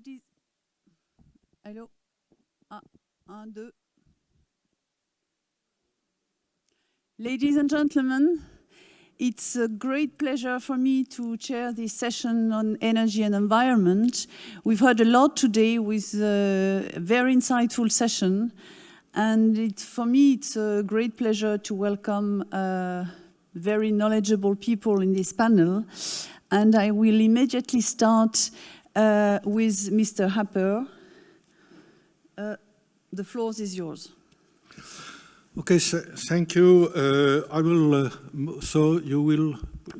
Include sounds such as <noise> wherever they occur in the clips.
Ladies, hello, un, un. Ladies and gentlemen, it's a great pleasure for me to chair this session on energy and environment. We've heard a lot today with a very insightful session. And it, for me, it's a great pleasure to welcome uh, very knowledgeable people in this panel. And I will immediately start uh, with Mr. Appert. Uh, the floor is yours. Okay, so thank you. Uh, I will, uh, so you will,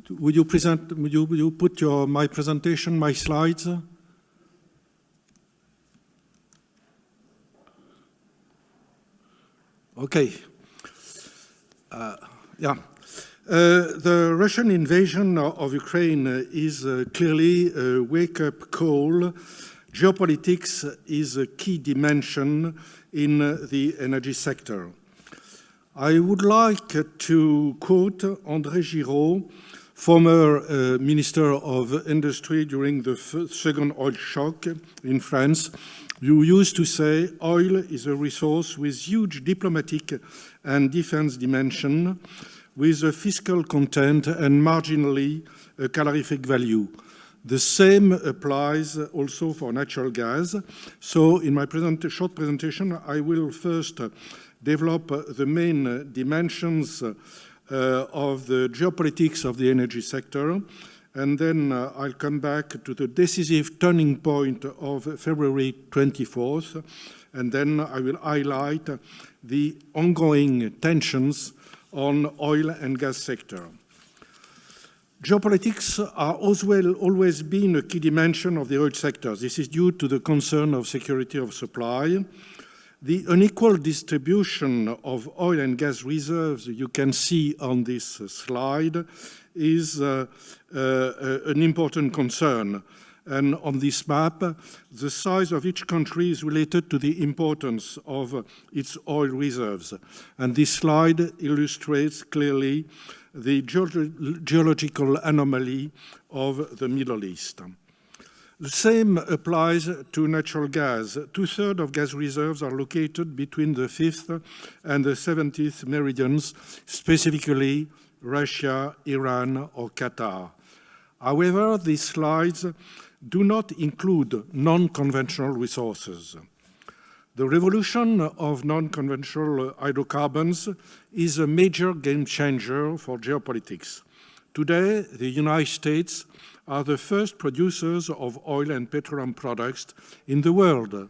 would you present, would you, would you put your, my presentation, my slides? Okay. Uh, yeah. Uh, the Russian invasion of Ukraine is uh, clearly a wake-up call. Geopolitics is a key dimension in the energy sector. I would like to quote André Giraud, former uh, Minister of Industry during the second oil shock in France, who used to say oil is a resource with huge diplomatic and defense dimension with a fiscal content and marginally a calorific value. The same applies also for natural gas. So in my present, short presentation, I will first develop the main dimensions uh, of the geopolitics of the energy sector. And then uh, I'll come back to the decisive turning point of February 24th. And then I will highlight the ongoing tensions on oil and gas sector. Geopolitics are as always been a key dimension of the oil sector. This is due to the concern of security of supply. The unequal distribution of oil and gas reserves you can see on this slide is uh, uh, an important concern. And on this map, the size of each country is related to the importance of its oil reserves. And this slide illustrates clearly the geological anomaly of the Middle East. The same applies to natural gas. Two-thirds of gas reserves are located between the 5th and the 70th meridians, specifically Russia, Iran, or Qatar. However, these slides do not include non-conventional resources. The revolution of non-conventional hydrocarbons is a major game changer for geopolitics. Today, the United States are the first producers of oil and petroleum products in the world.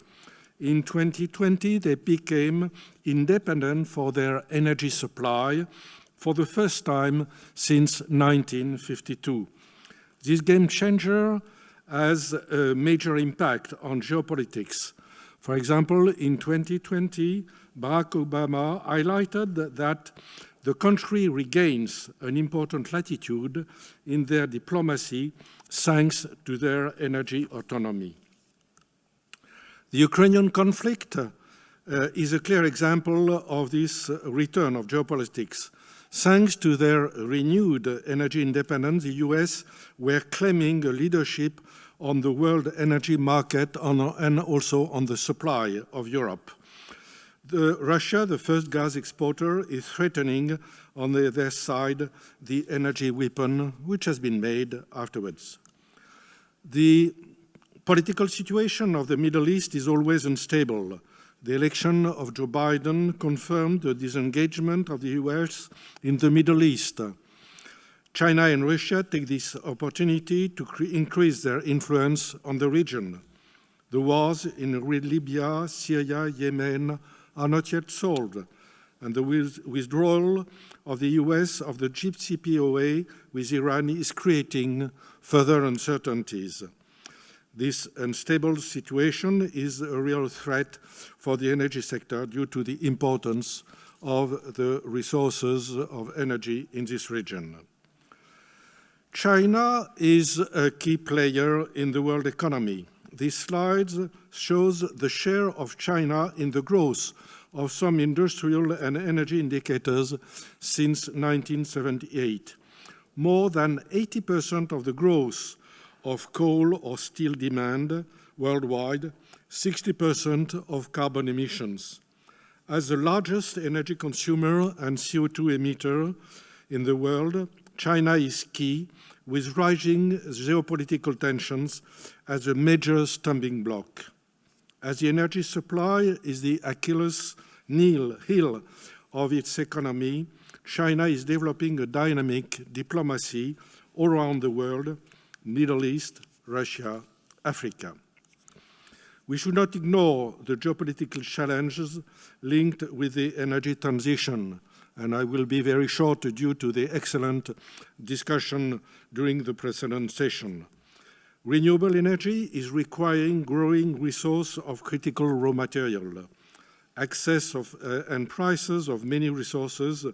In 2020, they became independent for their energy supply for the first time since 1952. This game changer has a major impact on geopolitics. For example, in 2020, Barack Obama highlighted that the country regains an important latitude in their diplomacy thanks to their energy autonomy. The Ukrainian conflict uh, is a clear example of this return of geopolitics. Thanks to their renewed energy independence, the US were claiming a leadership on the world energy market and also on the supply of Europe. The, Russia, the first gas exporter, is threatening on the, their side the energy weapon which has been made afterwards. The political situation of the Middle East is always unstable. The election of Joe Biden confirmed the disengagement of the US in the Middle East. China and Russia take this opportunity to increase their influence on the region. The wars in Libya, Syria, Yemen are not yet solved, and the withdrawal of the US of the JCPOA with Iran is creating further uncertainties. This unstable situation is a real threat for the energy sector due to the importance of the resources of energy in this region. China is a key player in the world economy. This slide shows the share of China in the growth of some industrial and energy indicators since 1978. More than 80% of the growth of coal or steel demand worldwide 60% of carbon emissions. As the largest energy consumer and CO2 emitter in the world, China is key, with rising geopolitical tensions as a major stumbling block. As the energy supply is the Achilles heel of its economy, China is developing a dynamic diplomacy all around the world, Middle East, Russia, Africa. We should not ignore the geopolitical challenges linked with the energy transition, and I will be very short due to the excellent discussion during the precedent session. Renewable energy is requiring growing resource of critical raw material. Access of, uh, and prices of many resources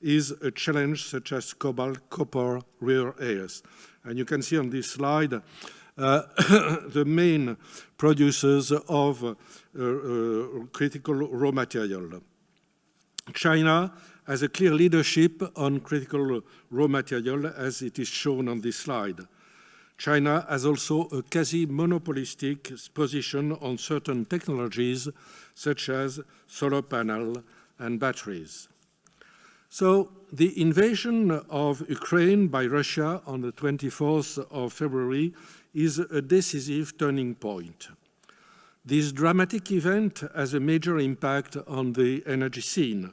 is a challenge such as cobalt, copper, rare earths. And you can see on this slide uh, <coughs> the main producers of uh, uh, critical raw material. China has a clear leadership on critical raw material as it is shown on this slide. China has also a quasi-monopolistic position on certain technologies such as solar panel and batteries. So the invasion of Ukraine by Russia on the 24th of February is a decisive turning point. This dramatic event has a major impact on the energy scene.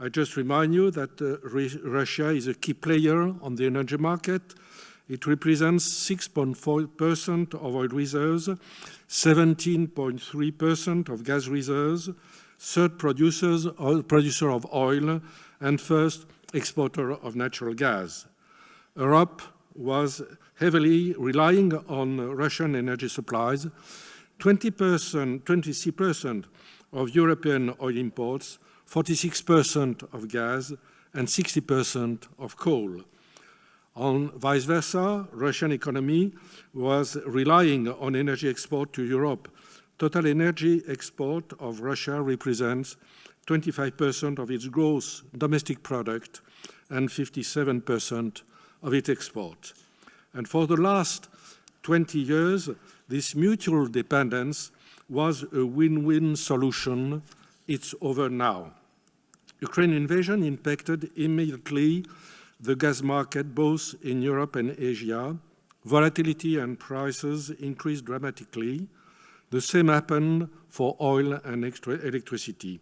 I just remind you that uh, Russia is a key player on the energy market. It represents 6.4% of oil reserves, 17.3% of gas reserves, third producers, oil, producer of oil, and first exporter of natural gas. Europe was heavily relying on Russian energy supplies. 20%, 23% of European oil imports, 46% of gas, and 60% of coal. On vice versa, Russian economy was relying on energy export to Europe. Total energy export of Russia represents 25% of its gross domestic product and 57% of its export. And for the last 20 years, this mutual dependence was a win-win solution. It's over now. Ukraine invasion impacted immediately the gas market both in Europe and Asia. Volatility and prices increased dramatically. The same happened for oil and electricity.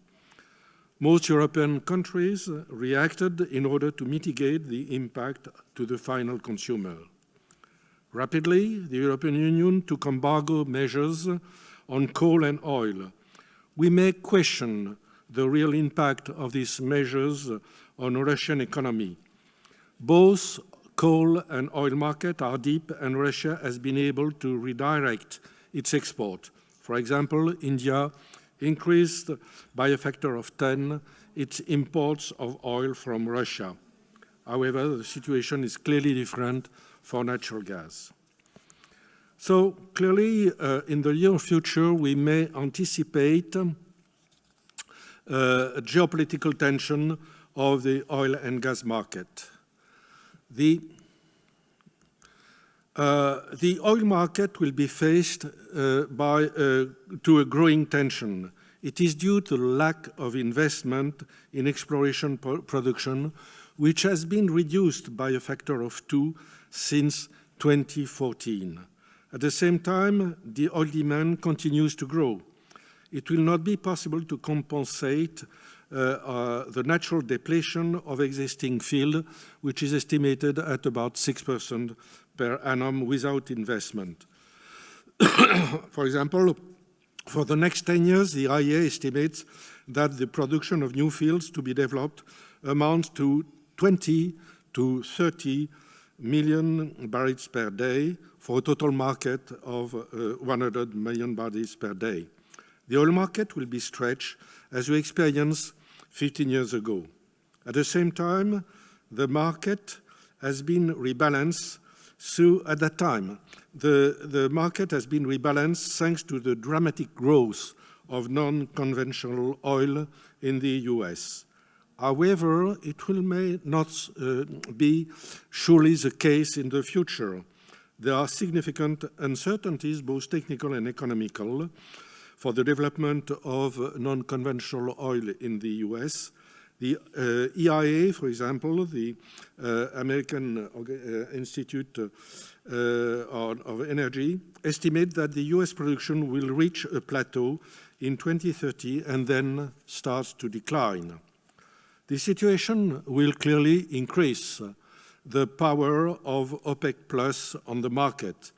Most European countries reacted in order to mitigate the impact to the final consumer. Rapidly, the European Union took embargo measures on coal and oil. We may question the real impact of these measures on Russian economy. Both coal and oil market are deep and Russia has been able to redirect its export. For example, India increased by a factor of 10 its imports of oil from Russia. However, the situation is clearly different for natural gas. So clearly, uh, in the near future, we may anticipate uh, geopolitical tension of the oil and gas market. The uh, the oil market will be faced uh, by, uh, to a growing tension. It is due to lack of investment in exploration production, which has been reduced by a factor of two since 2014. At the same time, the oil demand continues to grow. It will not be possible to compensate uh, uh, the natural depletion of existing field, which is estimated at about 6% per annum without investment. <coughs> For example, for the next 10 years, the IEA estimates that the production of new fields to be developed amounts to 20 to 30 million barrels per day for a total market of uh, 100 million barrels per day. The oil market will be stretched as we experienced 15 years ago. At the same time, the market has been rebalanced so at that time, the, the market has been rebalanced thanks to the dramatic growth of non-conventional oil in the US. However, it will may not uh, be surely the case in the future. There are significant uncertainties, both technical and economical, for the development of non-conventional oil in the US. The uh, EIA, for example, the uh, American uh, Institute uh, of Energy, estimate that the US production will reach a plateau in 2030 and then starts to decline. The situation will clearly increase the power of OPEC Plus on the market.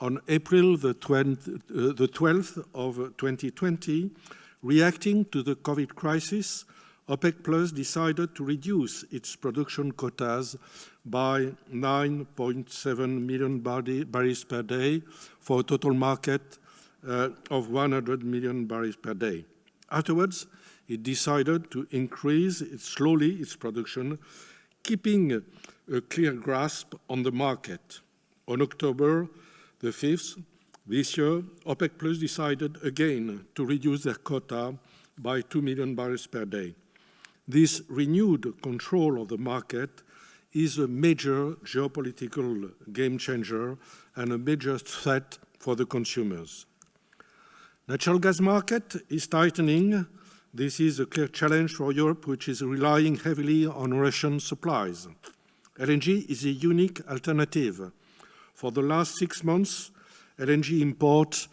On April the, 20, uh, 12th of 2020, reacting to the COVID crisis, OPEC Plus decided to reduce its production quotas by 9.7 million barrels per day for a total market uh, of 100 million barrels per day. Afterwards, it decided to increase it slowly its production, keeping a clear grasp on the market. On October the 5th, this year, OPEC Plus decided again to reduce their quota by 2 million barrels per day. This renewed control of the market is a major geopolitical game changer and a major threat for the consumers. Natural gas market is tightening. This is a clear challenge for Europe, which is relying heavily on Russian supplies. LNG is a unique alternative. For the last six months, LNG imports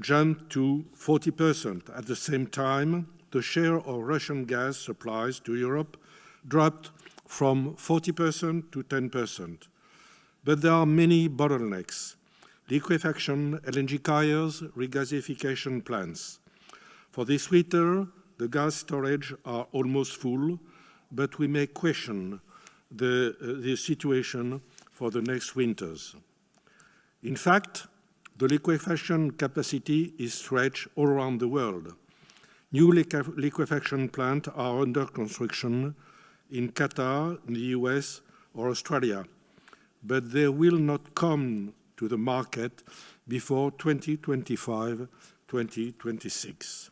jumped to 40%. At the same time, the share of Russian gas supplies to Europe dropped from 40% to 10%. But there are many bottlenecks liquefaction, LNG carriers, regasification plants. For this winter, the gas storage are almost full, but we may question the, uh, the situation for the next winters. In fact, the liquefaction capacity is stretched all around the world. New liquefaction plants are under construction in Qatar, in the US, or Australia, but they will not come to the market before 2025-2026.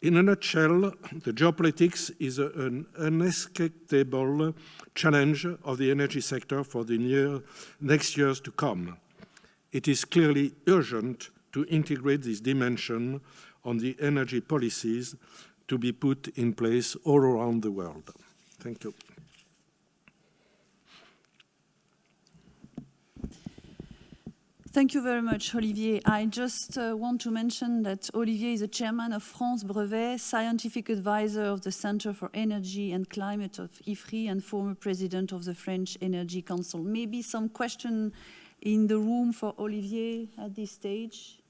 In a nutshell, the geopolitics is an unescapable challenge of the energy sector for the near, next years to come. It is clearly urgent to integrate this dimension on the energy policies to be put in place all around the world. Thank you. Thank you very much, Olivier. I just uh, want to mention that Olivier is the chairman of France Brevet, scientific advisor of the Center for Energy and Climate of IFRI, and former president of the French Energy Council. Maybe some question in the room for Olivier at this stage,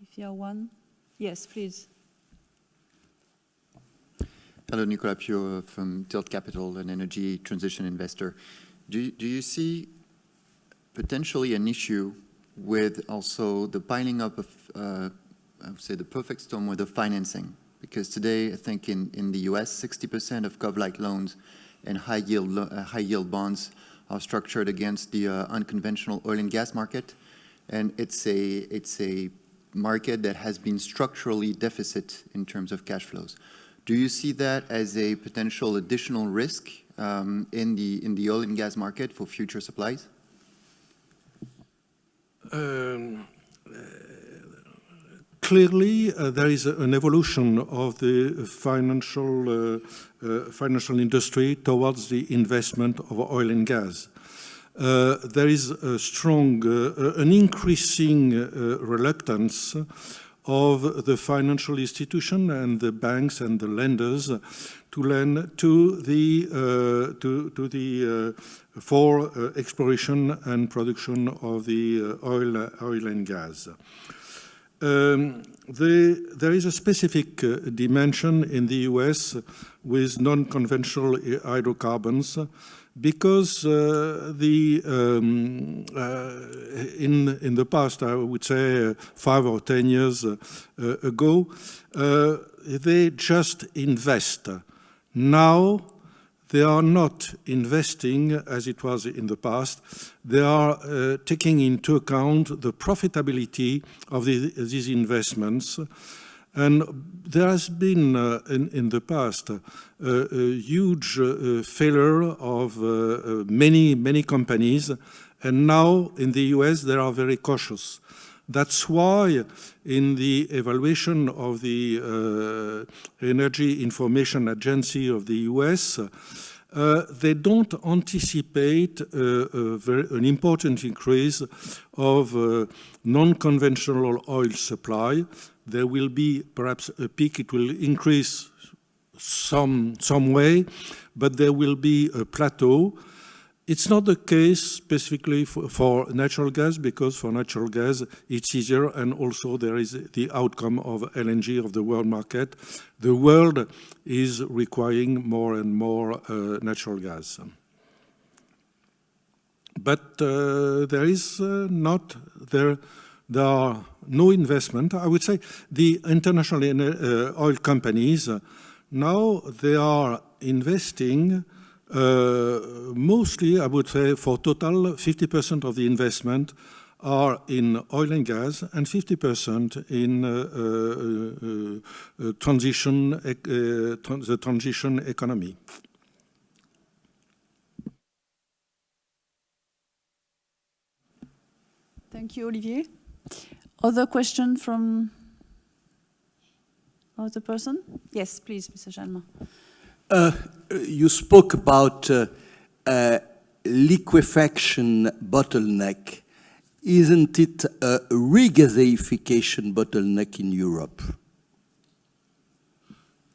if you are one. Yes, please. Hello, Nicolas Pio from Tilt Capital, an energy transition investor. Do, do you see potentially an issue with also the piling up of, uh, I would say, the perfect storm with the financing. Because today, I think in, in the US, 60% of cov-lite loans and high yield, uh, high yield bonds are structured against the uh, unconventional oil and gas market. And it's a, it's a market that has been structurally deficit in terms of cash flows. Do you see that as a potential additional risk um, in, the, in the oil and gas market for future supplies? Um, uh, clearly, uh, there is an evolution of the financial uh, uh, financial industry towards the investment of oil and gas. Uh, there is a strong, an increasing reluctance of the financial institution and the banks and the lenders to lend to the uh, to to the uh, for uh, exploration and production of the oil oil and gas. Um, the, there is a specific uh, dimension in the US with non-conventional hydrocarbons because uh, the um, uh, in in the past, I would say five or ten years ago, they just invest now, they are not investing as it was in the past. They are uh, taking into account the profitability of the, these investments. And there has been uh, in, in, the past uh, a huge uh, failure of uh, uh, many, many companies And now in the US, they are very cautious. That's why in the evaluation of the uh, Energy Information Agency of the US, uh, they don't anticipate uh, very, an important increase of uh, non-conventional oil supply. There will be perhaps a peak, it will increase some, some way, but there will be a plateau. It's not the case specifically for, for, natural gas because for natural gas it's easier and also there is the outcome of LNG of the world market. The world is requiring more and more uh, natural gas. But uh, there is uh, not, there, there are no investment. I would say the international uh, oil companies uh, now they are investing uh, mostly, I would say, for total, 50% of the investment are in oil and gas and 50% in uh, uh, uh, transition, the transition economy. Thank you, Olivier. Other question from other person? Yes, please, Mr. Jalma. Uh, you spoke about uh, uh, liquefaction bottleneck. Isn't it a regasification bottleneck in Europe?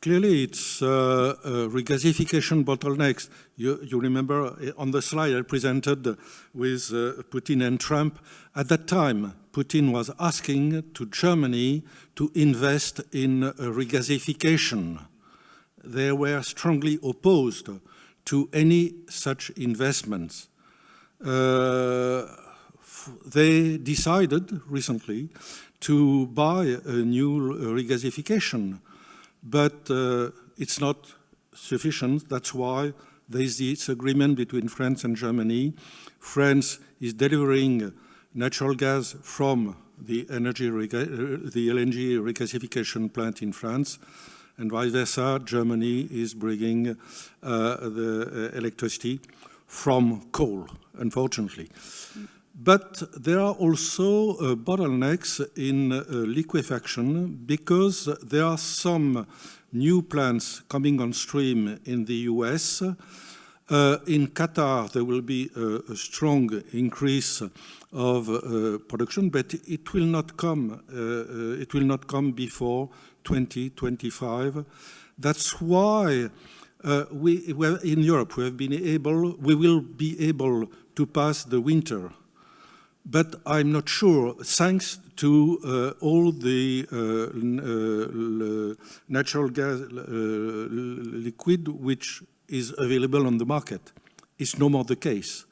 Clearly, it's uh, regasification bottlenecks. You, you, remember uh, on the slide I presented with uh, Putin and Trump. At that time, Putin was asking to Germany to invest in regasification they were strongly opposed to any such investments. Uh, they decided recently to buy a new regasification, but uh, it's not sufficient. That's why there is this agreement between France and Germany. France is delivering natural gas from the energy the LNG regasification plant in France and vice versa, Germany is bringing uh, the uh, electricity from coal, unfortunately. But there are also uh, bottlenecks in uh, liquefaction because there are some new plants coming on stream in the US. Uh, in Qatar, there will be a, a strong increase of uh, production, but it will not come. it will not come before 2025. That's why uh, we, in Europe, we have been able, we will be able to pass the winter. But I'm not sure, thanks to uh, all the uh, uh natural gas uh, liquid which is available on the market. It's no more the case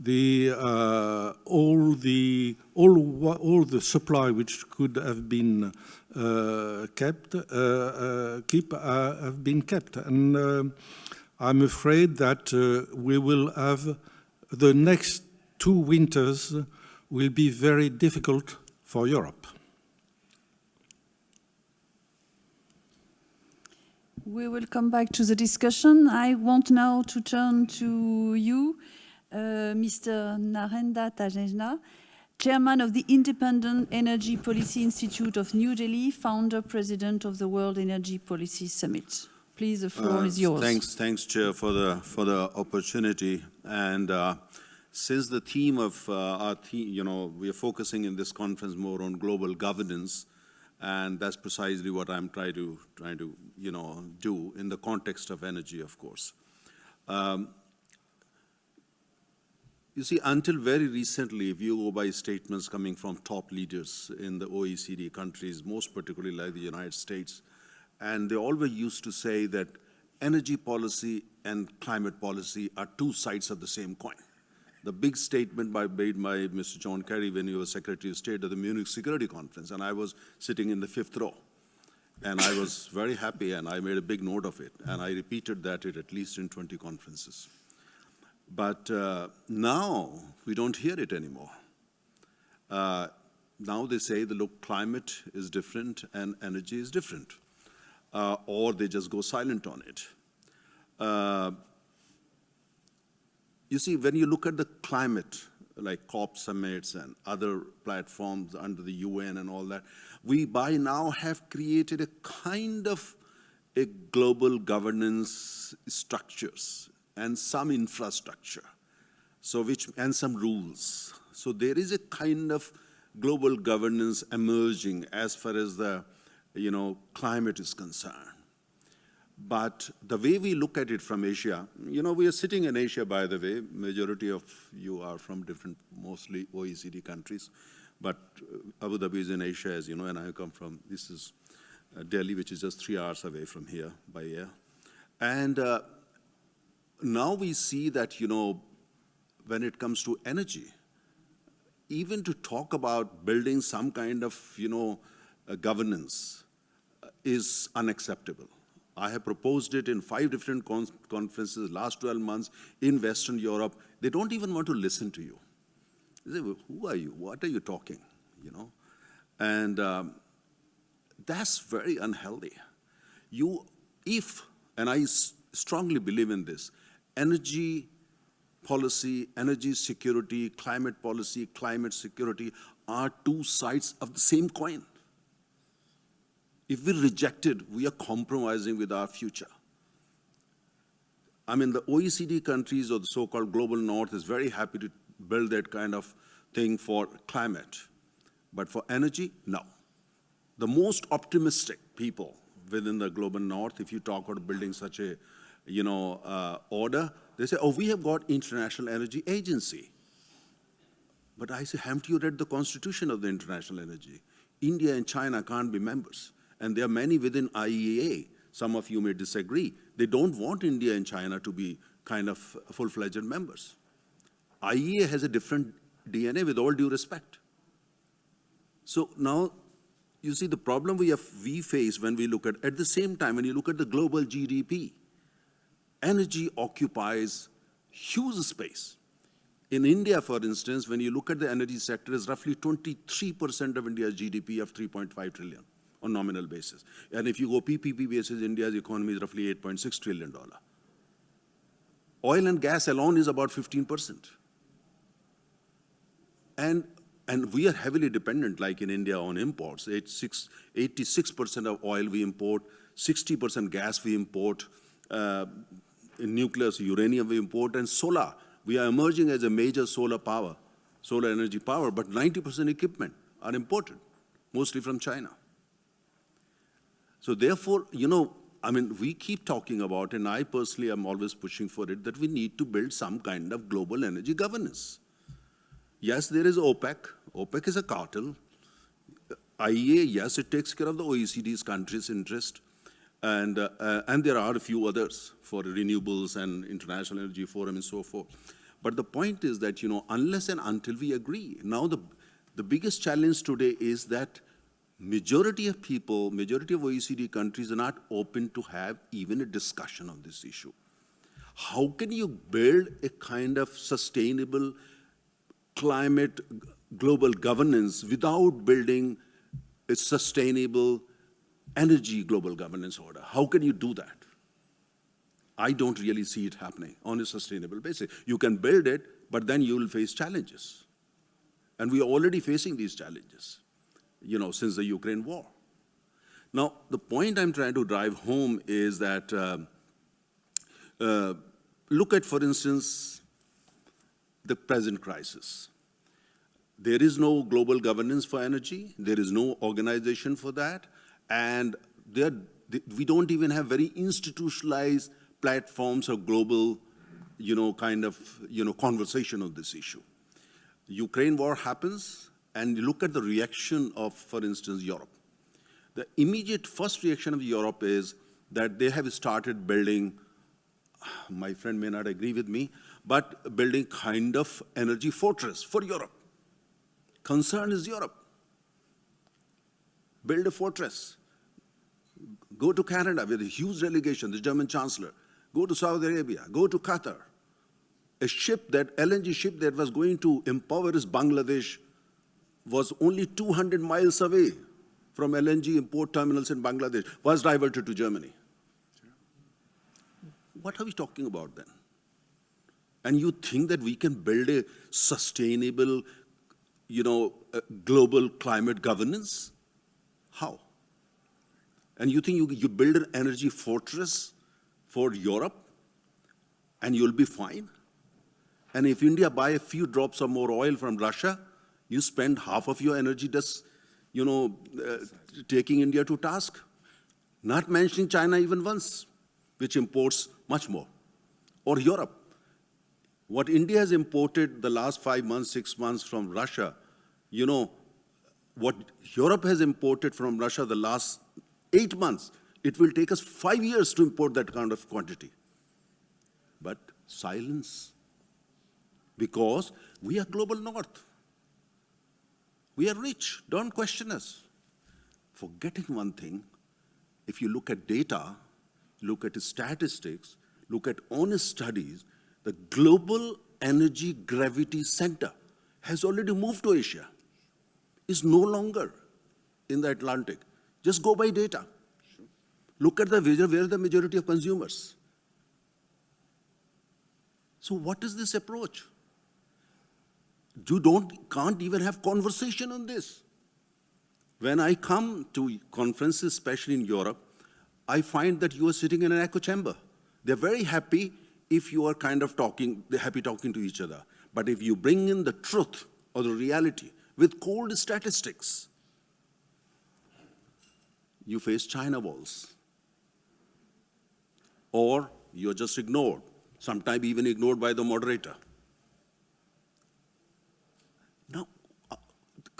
the uh, all the all all the supply which could have been uh, kept uh, uh keep uh, have been kept and I'm afraid that we will have the next two winters will be very difficult for Europe. We will come back to the discussion. I want now to turn to you, uh, Mr. Narendra Taneja, Chairman of the Independent Energy Policy Institute of New Delhi, founder, president of the World Energy Policy Summit. Please, the floor uh, is yours. Thanks, thanks, Chair, for the for the opportunity. And uh, since the theme of uh, our theme, you know, we are focusing in this conference more on global governance, and that's precisely what I'm trying to trying to you know do in the context of energy, of course. Um, you see, until very recently, if you go by statements coming from top leaders in the OECD countries, most particularly like the United States, and they always used to say that energy policy and climate policy are two sides of the same coin. The big statement by, made by Mr. John Kerry when he was Secretary of State at the Munich Security Conference, and I was sitting in the fifth row. And I was very happy, and I made a big note of it, and I repeated that at least in 20 conferences. But uh, now we don't hear it anymore. Uh, now they say the look, climate is different and energy is different. Uh, or they just go silent on it. You see, when you look at the climate like COP summits and other platforms under the UN and all that, we by now have created a kind of a global governance structures and some infrastructure, so which, and some rules. So there is a kind of global governance emerging as far as the, you know, climate is concerned. But the way we look at it from Asia, you know, we are sitting in Asia, by the way. Majority of you are from different, mostly OECD countries. But uh, Abu Dhabi is in Asia, as you know, and I come from, this is uh, Delhi, which is just three hours away from here by air. And uh, now we see that, you know, when it comes to energy, even to talk about building some kind of, you know, uh, governance is unacceptable. I have proposed it in five different con conferences last 12 months in Western Europe. They don't even want to listen to you. They say, well, who are you? What are you talking? You know? And um, that's very unhealthy. You, if, and I strongly believe in this, energy policy, energy security, climate policy, climate security are two sides of the same coin. If we reject it, we are compromising with our future. I mean, the OECD countries or the so-called global north is very happy to build that kind of thing for climate. But for energy, no. The most optimistic people within the global north, if you talk about building such a, you know, uh, order, they say, oh, we have got International Energy Agency. But I say, haven't you read the constitution of the International Energy? India and China can't be members. And there are many within IEA. Some of you may disagree. They don't want India and China to be kind of full-fledged members. IEA has a different DNA with all due respect. So now, you see the problem we, have, we face when we look at, at the same time, when you look at the global GDP, energy occupies huge space. In India, for instance, when you look at the energy sector, is roughly 23% of India's GDP of 3.5 trillion on nominal basis. And if you go PPP basis, India's economy is roughly 8.6 trillion dollar. Oil and gas alone is about 15%. And, and we are heavily dependent, like in India, on imports. 86% of oil we import, 60% gas we import, uh, nuclear, uranium we import, and solar. We are emerging as a major solar power, solar energy power, but 90% equipment are imported, mostly from China. So therefore, you know, I mean, we keep talking about, and I personally am always pushing for it, that we need to build some kind of global energy governance. Yes, there is OPEC. OPEC is a cartel. IEA, yes, it takes care of the OECD's countries' interest. And, uh, uh, and there are a few others for renewables and International Energy Forum and so forth. But the point is that, you know, unless and until we agree, now the, the biggest challenge today is that majority of people, majority of OECD countries are not open to have even a discussion on this issue. How can you build a kind of sustainable climate global governance without building a sustainable energy global governance order. How can you do that? I don't really see it happening on a sustainable basis. You can build it, but then you will face challenges. And we are already facing these challenges, you know, since the Ukraine war. Now, the point I'm trying to drive home is that uh, uh, look at, for instance, the present crisis. There is no global governance for energy. There is no organization for that. And we don't even have very institutionalized platforms or global, you know, kind of, you know, conversation on this issue. Ukraine war happens, and look at the reaction of, for instance, Europe. The immediate first reaction of Europe is that they have started building, <sighs> my friend may not agree with me, but building kind of energy fortress for Europe. Concern is Europe. Build a fortress. Go to Canada with a huge delegation, the German Chancellor. Go to Saudi Arabia. Go to Qatar. A ship that, LNG ship that was going to impoverish Bangladesh was only 200 miles away from LNG import terminals in Bangladesh, was diverted to Germany. What are we talking about then? And you think that we can build a sustainable, you know, uh, global climate governance? How? And you think you, you build an energy fortress for Europe and you'll be fine? And if India buy a few drops of more oil from Russia, you spend half of your energy just, you know, uh, taking India to task. Not mentioning China even once, which imports much more. Or Europe. What India has imported the last five months, six months from Russia, you know, what Europe has imported from Russia the last eight months, it will take us five years to import that kind of quantity. But silence. Because we are global north. We are rich. Don't question us. Forgetting one thing, if you look at data, look at statistics, look at honest studies, the global energy gravity center has already moved to Asia. Is no longer in the Atlantic. Just go by data. Look at the where the majority of consumers. So what is this approach? You don't, can't even have conversation on this. When I come to conferences, especially in Europe, I find that you are sitting in an echo chamber. They're very happy if you are kind of talking, they're happy talking to each other. But if you bring in the truth or the reality with cold statistics, you face China walls. Or you're just ignored, sometimes even ignored by the moderator. Now, uh,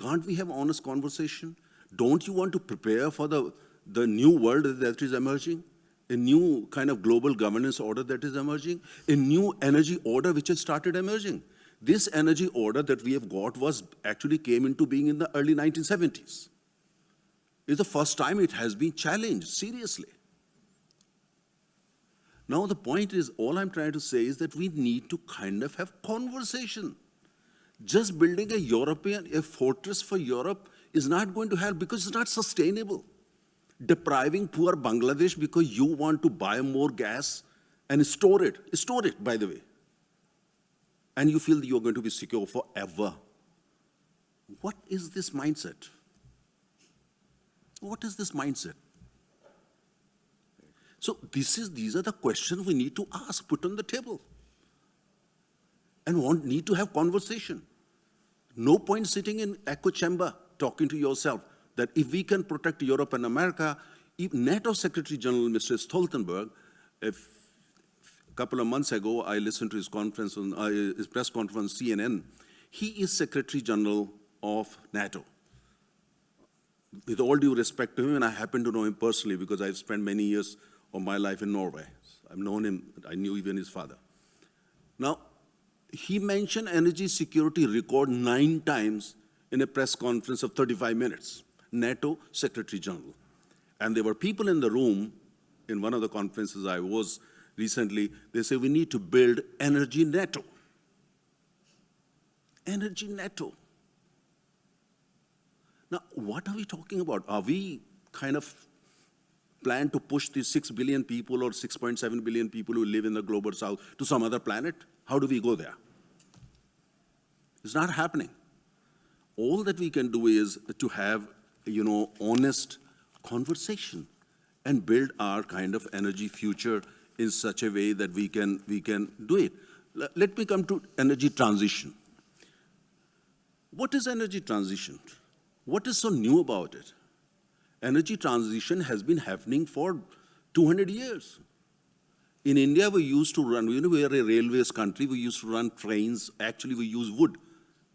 can't we have honest conversation? Don't you want to prepare for the, the new world that is emerging? A new kind of global governance order that is emerging? A new energy order which has started emerging? This energy order that we have got was actually came into being in the early 1970s. It's the first time it has been challenged seriously. Now the point is, all I'm trying to say is that we need to kind of have conversation. Just building a European, a fortress for Europe is not going to help because it's not sustainable. Depriving poor Bangladesh because you want to buy more gas and store it, store it, by the way. And you feel you're going to be secure forever. What is this mindset? What is this mindset? So this is, these are the questions we need to ask, put on the table. And want, need to have conversation. No point sitting in echo chamber talking to yourself that if we can protect Europe and America, NATO Secretary General Mr. Stoltenberg, if a couple of months ago, I listened to his conference on uh, his press conference on CNN. He is Secretary General of NATO. With all due respect to him, and I happen to know him personally because I've spent many years of my life in Norway. I've known him, I knew even his father. Now, he mentioned energy security record nine times in a press conference of 35 minutes, NATO Secretary General. And there were people in the room, in one of the conferences I was recently, they say we need to build energy NATO. Energy NATO. Now, what are we talking about? Are we kind of plan to push these 6 billion people or 6.7 billion people who live in the global south to some other planet? How do we go there? It's not happening. All that we can do is to have, you know, honest conversation and build our kind of energy future in such a way that we can, we can do it. Let me come to energy transition. What is energy transition? What is so new about it? Energy transition has been happening for 200 years. In India, we used to run, you know, we are a railways country, we used to run trains, actually we use wood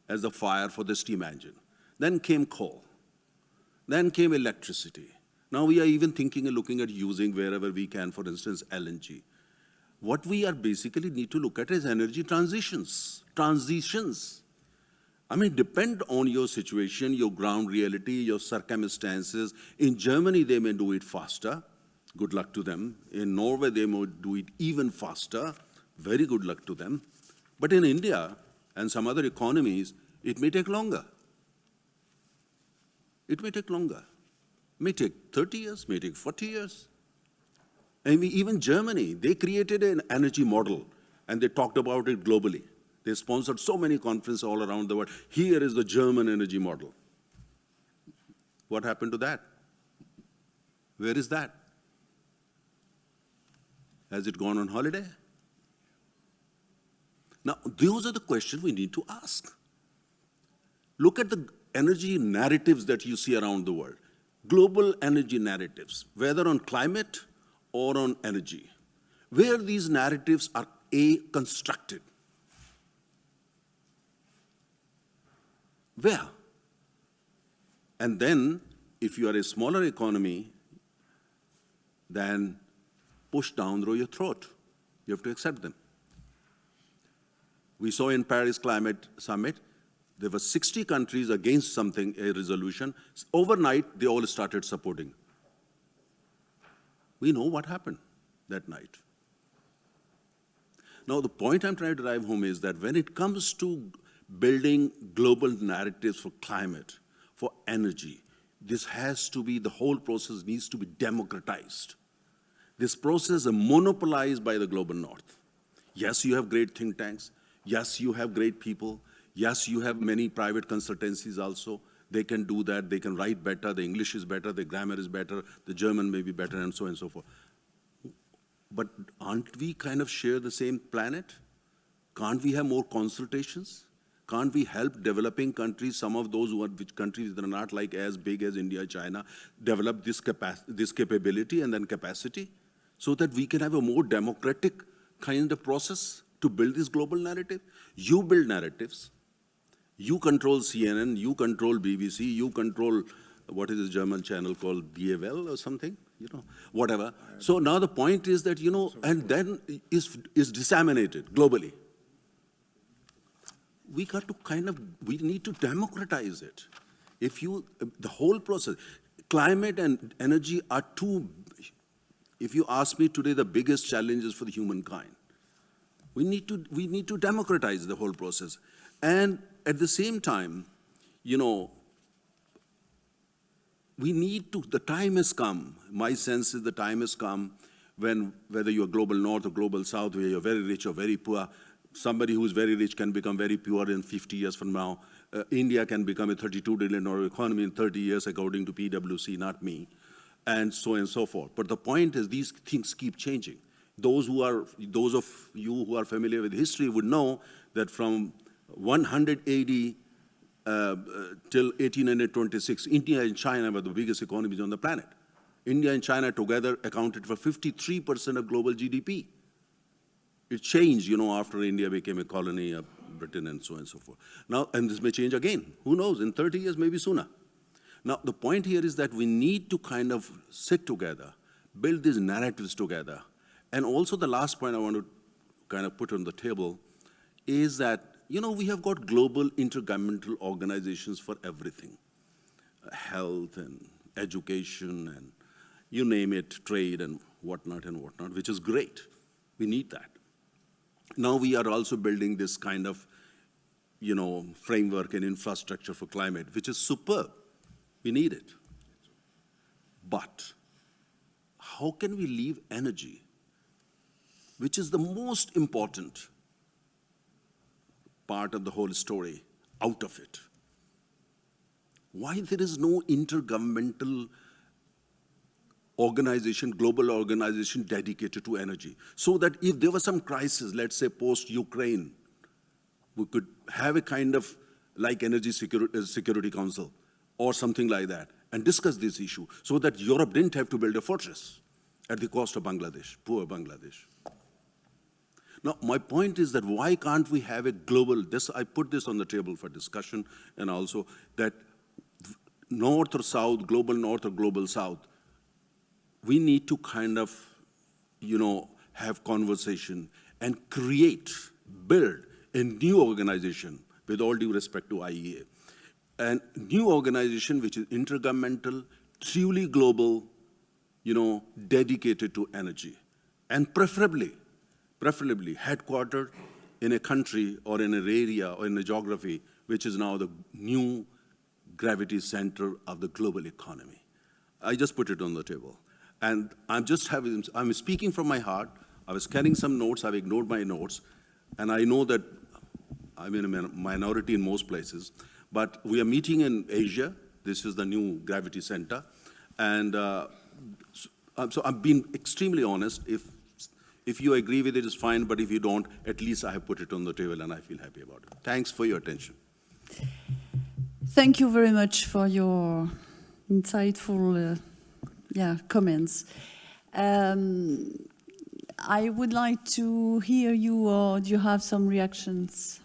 as the fire for the steam engine. Then came coal. Then came electricity. Now we are even thinking and looking at using wherever we can, for instance, LNG. What we are basically need to look at is energy transitions, transitions. I mean, depend on your situation, your ground reality, your circumstances. In Germany, they may do it faster. Good luck to them. In Norway, they may do it even faster. Very good luck to them. But in India and some other economies, it may take longer. It may take longer. It may take 30 years, may take 40 years. I mean, even Germany, they created an energy model and they talked about it globally. They sponsored so many conferences all around the world. Here is the German energy model. What happened to that? Where is that? Has it gone on holiday? Now, those are the questions we need to ask. Look at the energy narratives that you see around the world. Global energy narratives, whether on climate or on energy, where these narratives are A, constructed. Where? And then, if you are a smaller economy, then push down through your throat. You have to accept them. We saw in Paris Climate Summit, there were 60 countries against something, a resolution. Overnight, they all started supporting. We know what happened that night. Now, the point I'm trying to drive home is that when it comes to building global narratives for climate, for energy, this has to be, the whole process needs to be democratized. This process is monopolized by the global north. Yes, you have great think tanks. Yes, you have great people. Yes, you have many private consultancies also. They can do that. They can write better. The English is better. The grammar is better. The German may be better, and so on and so forth. But aren't we kind of share the same planet? Can't we have more consultations? Can't we help developing countries, some of those who are, which countries that are not like as big as India, China, develop this, this capability and then capacity so that we can have a more democratic kind of process to build this global narrative? You build narratives. You control CNN, you control BBC, you control, what is this German channel called, DWL or something? You know, whatever. So now the point is that, you know, and then is, is disseminated globally we got to kind of, we need to democratize it. If you, the whole process, climate and energy are two, if you ask me today, the biggest challenges for the humankind. We need to, we need to democratize the whole process. And at the same time, you know, we need to, the time has come, my sense is the time has come when, whether you're global north or global south, where you're very rich or very poor, somebody who's very rich can become very poor in 50 years from now. Uh, India can become a 32 trillion dollar economy in 30 years, according to PwC, not me, and so on and so forth. But the point is, these things keep changing. Those who are, those of you who are familiar with history would know that from 180 uh, uh, till 1826, India and China were the biggest economies on the planet. India and China together accounted for 53% of global GDP. It changed, you know, after India became a colony of Britain and so on and so forth. Now, and this may change again. Who knows? In 30 years, maybe sooner. Now, the point here is that we need to kind of sit together, build these narratives together. And also the last point I want to kind of put on the table is that, you know, we have got global intergovernmental organizations for everything. Health and education and you name it, trade and whatnot and whatnot, which is great. We need that. Now we are also building this kind of, you know, framework and infrastructure for climate, which is superb. We need it. But how can we leave energy, which is the most important part of the whole story, out of it? Why there is no intergovernmental organization, global organization dedicated to energy. So that if there was some crisis, let's say post-Ukraine, we could have a kind of like Energy Security, uh, Security Council or something like that and discuss this issue so that Europe didn't have to build a fortress at the cost of Bangladesh, poor Bangladesh. Now, my point is that why can't we have a global, this, I put this on the table for discussion and also that north or south, global north or global south, we need to kind of, you know, have conversation and create, build a new organization with all due respect to IEA. A new organization which is intergovernmental, truly global, you know, dedicated to energy. And preferably, preferably headquartered in a country or in an area or in a geography which is now the new gravity center of the global economy. I just put it on the table. And I'm just having, I'm speaking from my heart. I was carrying some notes, I've ignored my notes, and I know that I'm in a minority in most places, but we are meeting in Asia. This is the new gravity center. And uh, so I'm being extremely honest. If, if you agree with it, it's fine, but if you don't, at least I have put it on the table and I feel happy about it. Thanks for your attention. Thank you very much for your insightful uh, yeah, comments. Um, I would like to hear you, or do you have some reactions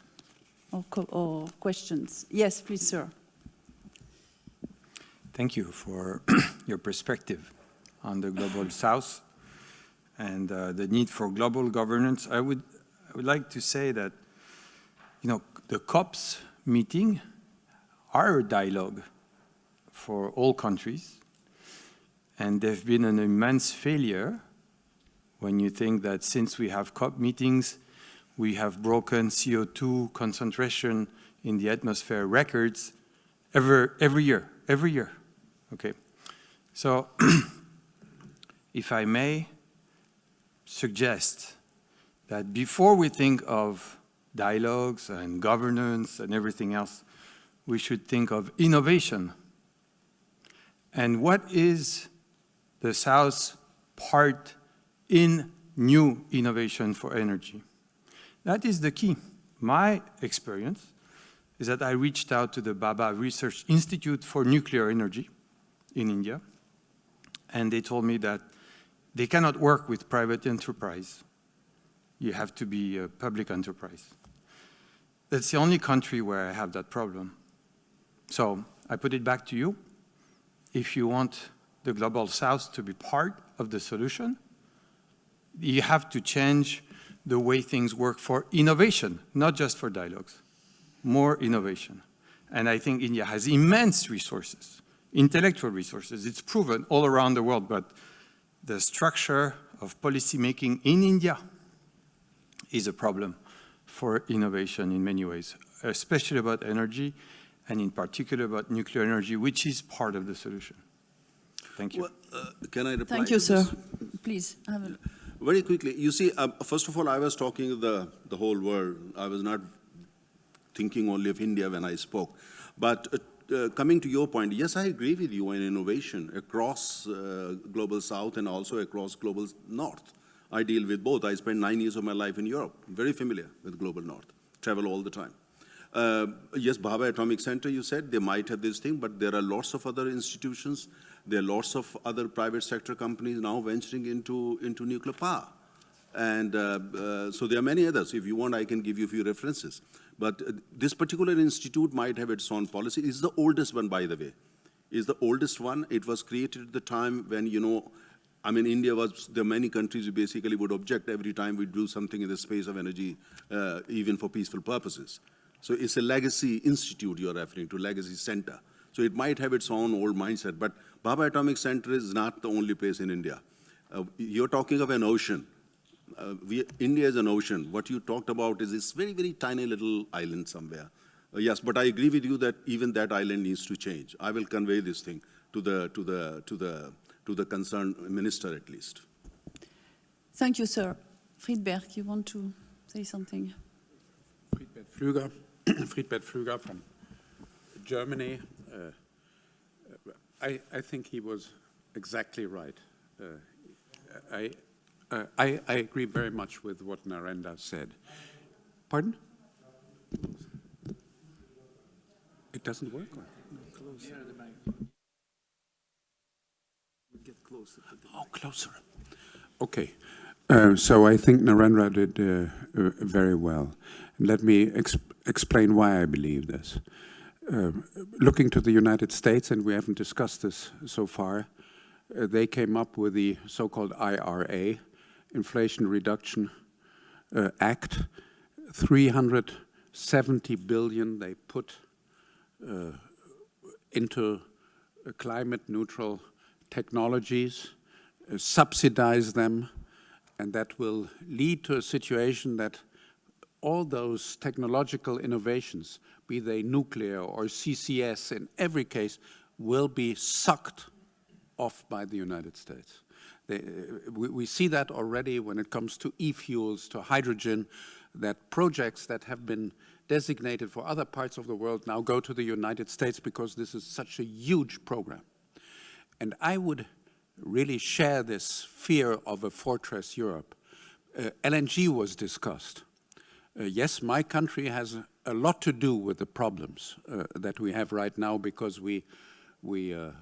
or, co- or questions? Yes, please, sir. Thank you for <coughs> your perspective on the global <sighs> south and uh, the need for global governance. I would, I would like to say that, you know, the COPs meeting are a dialogue for all countries, and they've been an immense failure when you think that since we have COP meetings, we have broken CO2 concentration in the atmosphere records every, every year, every year. Okay. So, <clears throat> if I may suggest that before we think of dialogues and governance and everything else, we should think of innovation. And what is the South's part in new innovation for energy? That is the key. My experience is that I reached out to the Bhabha Research Institute for Nuclear Energy in India, and they told me that they cannot work with private enterprise. You have to be a public enterprise. That's the only country where I have that problem. So I put it back to you. If you want the Global South to be part of the solution, you have to change the way things work for innovation, not just for dialogues. More innovation. And I think India has immense resources, intellectual resources. It's proven all around the world, but the structure of policymaking in India is a problem for innovation in many ways, especially about energy, and in particular about nuclear energy, which is part of the solution. Thank you. Well, uh, Can I reply? Thank you, sir. Please. have a- Very quickly, you see, um, first of all, I was talking of the, the whole world. I was not thinking only of India when I spoke. But uh, uh, coming to your point, yes, I agree with you on innovation across uh, Global South and also across Global North. I deal with both. I spent nine years of my life in Europe, very familiar with Global North, travel all the time. Uh, yes, Bhabha Atomic Center, you said, they might have this thing, but there are lots of other institutions. There are lots of other private sector companies now venturing into, into nuclear power. And uh, uh, so there are many others. If you want, I can give you a few references. But uh, this particular institute might have its own policy. It's the oldest one, by the way. It's the oldest one. It was created at the time when, you know, I mean, India was, there many countries who basically would object every time we do something in the space of energy, uh, even for peaceful purposes. So it's a legacy institute you're referring to, legacy center. So it might have its own old mindset, but Bhabha Atomic Center is not the only place in India. Uh, you're talking of an ocean. Uh, we, India is an ocean. What you talked about is this very, very tiny little island somewhere. Uh, yes, but I agree with you that even that island needs to change. I will convey this thing to the, to the, to the, to the concerned minister at least. Thank you, sir. Friedbert, you want to say something? Friedbert Pflüger, <clears throat> Friedbert Pflüger from Germany. Uh, I, I think he was exactly right. Uh, I, uh, I, I agree very much with what Narendra said. Pardon? It doesn't work? or- Oh, closer. Okay. Uh, so I think Narendra did uh, uh, very well. Let me ex explain why I believe this. Uh, looking to the United States, and we haven't discussed this so far, uh, they came up with the so-called IRA, Inflation Reduction uh, Act. 370 billion they put uh, into uh, climate neutral technologies, uh, subsidize them, and that will lead to a situation that all those technological innovations, be they nuclear or CCS, in every case, will be sucked off by the United States. They, uh, we, we see that already when it comes to e-fuels, to hydrogen, that projects that have been designated for other parts of the world now go to the United States because this is such a huge program. And I would really share this fear of a fortress Europe. Uh, LNG was discussed. Uh, yes, my country has a lot to do with the problems uh, that we have right now because we, we uh,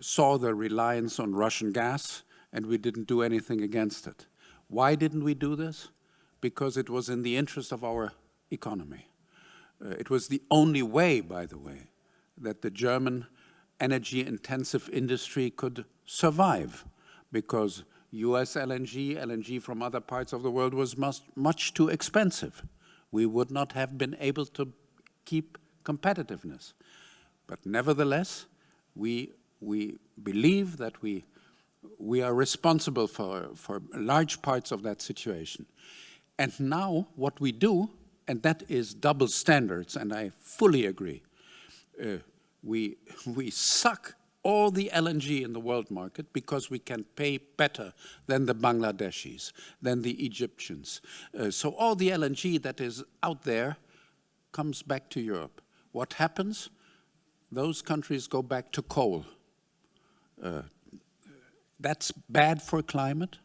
saw the reliance on Russian gas and we didn't do anything against it. Why didn't we do this? Because it was in the interest of our economy. Uh, it was the only way, by the way, that the German energy-intensive industry could survive because US LNG, LNG from other parts of the world was much, much too expensive. We would not have been able to keep competitiveness. But nevertheless, we, we believe that we, we are responsible for, for large parts of that situation. And now what we do, and that is double standards, and I fully agree, uh, we, <laughs> we suck all the LNG in the world market because we can pay better than the Bangladeshis, than the Egyptians. Uh, so all the LNG that is out there comes back to Europe. What happens? Those countries go back to coal. Uh, that's bad for climate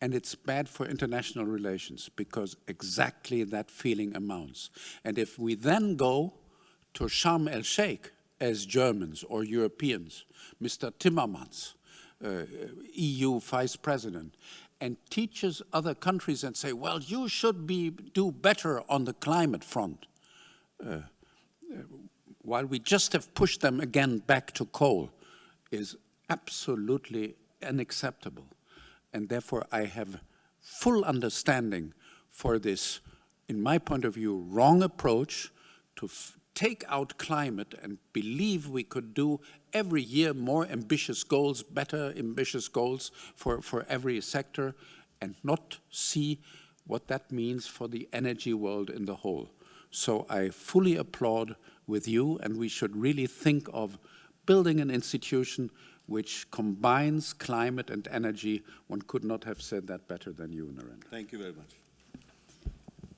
and it's bad for international relations because exactly that feeling amounts. And if we then go to Sharm el-Sheikh as Germans or Europeans, Mr. Timmermans, uh, EU vice president, and teaches other countries and say, well, you should be, do better on the climate front. Uh, uh, while we just have pushed them again back to coal is absolutely unacceptable. And therefore I have full understanding for this, in my point of view, wrong approach to take out climate and believe we could do every year more ambitious goals, better ambitious goals for, for every sector and not see what that means for the energy world in the whole. So I fully applaud with you and we should really think of building an institution which combines climate and energy. One could not have said that better than you, Narendra. Thank you very much.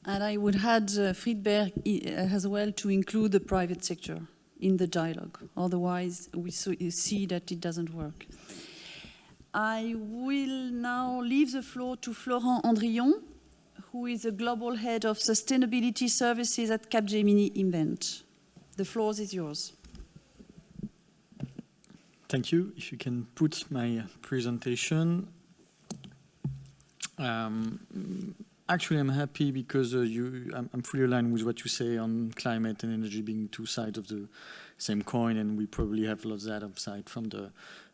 And I would add uh, Friedbert uh, as well to include the private sector in the dialogue. Otherwise, we see that it doesn't work. I will now leave the floor to Florent Andrillon, who is the Global Head of Sustainability Services at Capgemini Invent. The floor is yours. Thank you. If you can put my presentation. Um, Actually, I'm happy because uh, you, I'm, I'm, fully aligned with what you say on climate and energy being two sides of the same coin, and we probably have lost that upside from the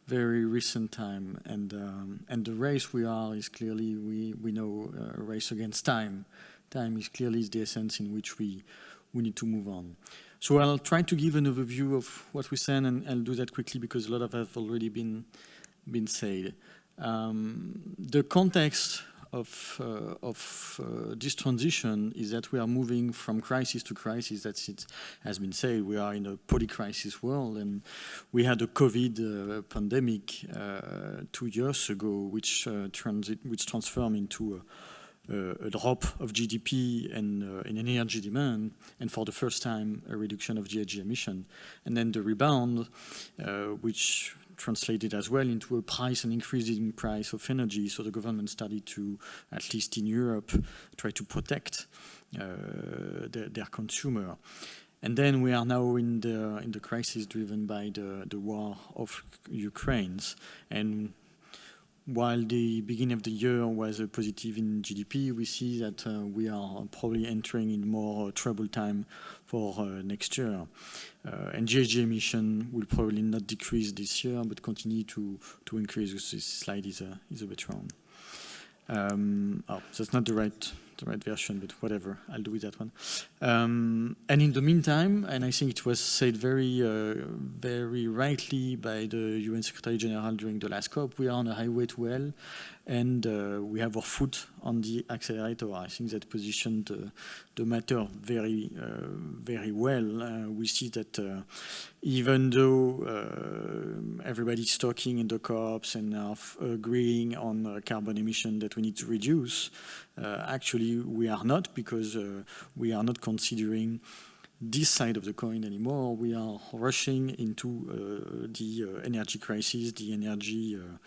very recent time. And um, and the race we are is clearly we we know uh, a race against time. Time is clearly the essence in which we we need to move on. So I'll try to give an overview of what we said, and I'll do that quickly because a lot of have already been been said. Um, the context of, uh, of uh, this transition is that we are moving from crisis to crisis. That's it has been said. We are in a polycrisis world, and we had a COVID uh, pandemic two years ago, which transit, which transformed into a a drop of GDP and uh, in energy demand, and for the first time, a reduction of GHG emission. And then the rebound, uh, which translated as well into a price and increasing price of energy. So the government started to, at least in Europe, try to protect uh, their, their, consumer. And then we are now in the in the crisis driven by the the war of Ukraine, and while the beginning of the year was a positive in GDP, we see that uh, we are probably entering in more troubled time for uh, next year. Uh, and GHG emission will probably not decrease this year, but continue to, to increase. This slide is a, is a bit wrong. Um, oh, that's not the right the right version, but whatever, I'll do with that one. Um, and in the meantime, and I think it was said very, uh, very rightly by the UN Secretary General during the last COP, we are on a highway to hell, and uh, we have our foot on the accelerator. I think that positioned uh, the matter very, uh, very well. Uh, we see that uh, even though uh, everybody's talking in the COPs and are agreeing on carbon emission that we need to reduce, actually we are not because we are not considering this side of the coin anymore. We are rushing into uh, the uh, energy crisis, the energy uh,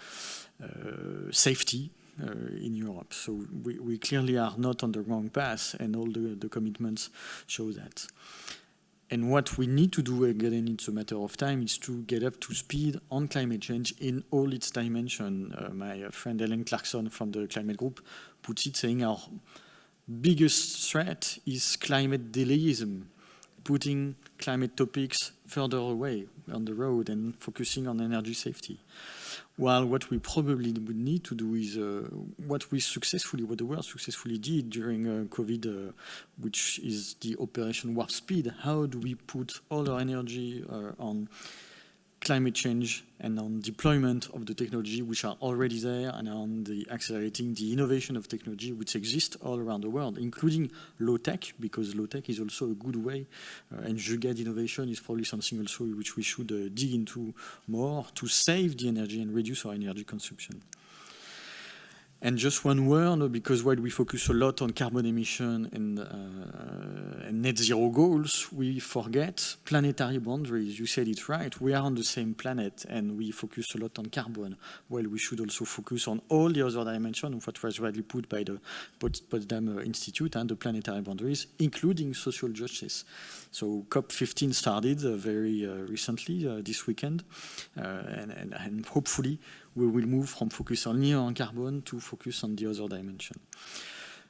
safety in Europe. So we, we, clearly are not on the wrong path and all the, the commitments show that. And what we need to do, again, it's a matter of time, is to get up to speed on climate change in all its dimension. Uh, my friend Helen Clarkson from the Climate Group puts it saying our biggest threat is climate delayism putting climate topics further away on the road and focusing on energy safety. While what we probably would need to do is uh, what we successfully, what the world successfully did during uh, COVID, uh, which is the Operation Warp Speed. How do we put all our energy uh, on climate change and on deployment of the technology which are already there and on the accelerating the innovation of technology which exists all around the world, including low tech, because low tech is also a good way, uh, and Jugaad innovation is probably something also which we should uh, dig into more to save the energy and reduce our energy consumption. And just one word, because while we focus a lot on carbon emission and, uh, and, net zero goals, we forget planetary boundaries. You said it right. We are on the same planet and we focus a lot on carbon, while we should also focus on all the other dimensions of what was rightly put by the Potsdam Institute and the planetary boundaries, including social justice. So COP15 started uh, very uh, recently, uh, this weekend, and, and, and hopefully we will move from focus only on carbon to focus on the other dimension.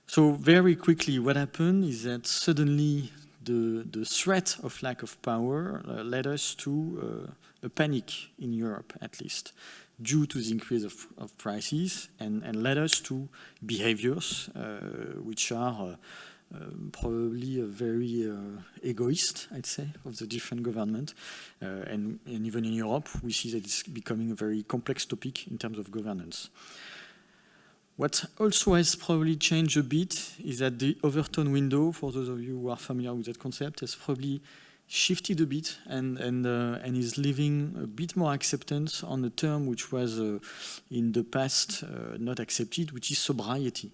So very quickly, what happened is that suddenly the, the threat of lack of power uh, led us to uh, a panic in Europe, at least, due to the increase of, of prices and, and led us to behaviors uh, which are um, probably a very uh, egoist, I'd say, of the different government. Uh, and, and, even in Europe, we see that it's becoming a very complex topic in terms of governance. What also has probably changed a bit is that the Overton window, for those of you who are familiar with that concept, has probably shifted a bit and, and, uh, and is leaving a bit more acceptance on a term which was uh, in the past uh, not accepted, which is sobriety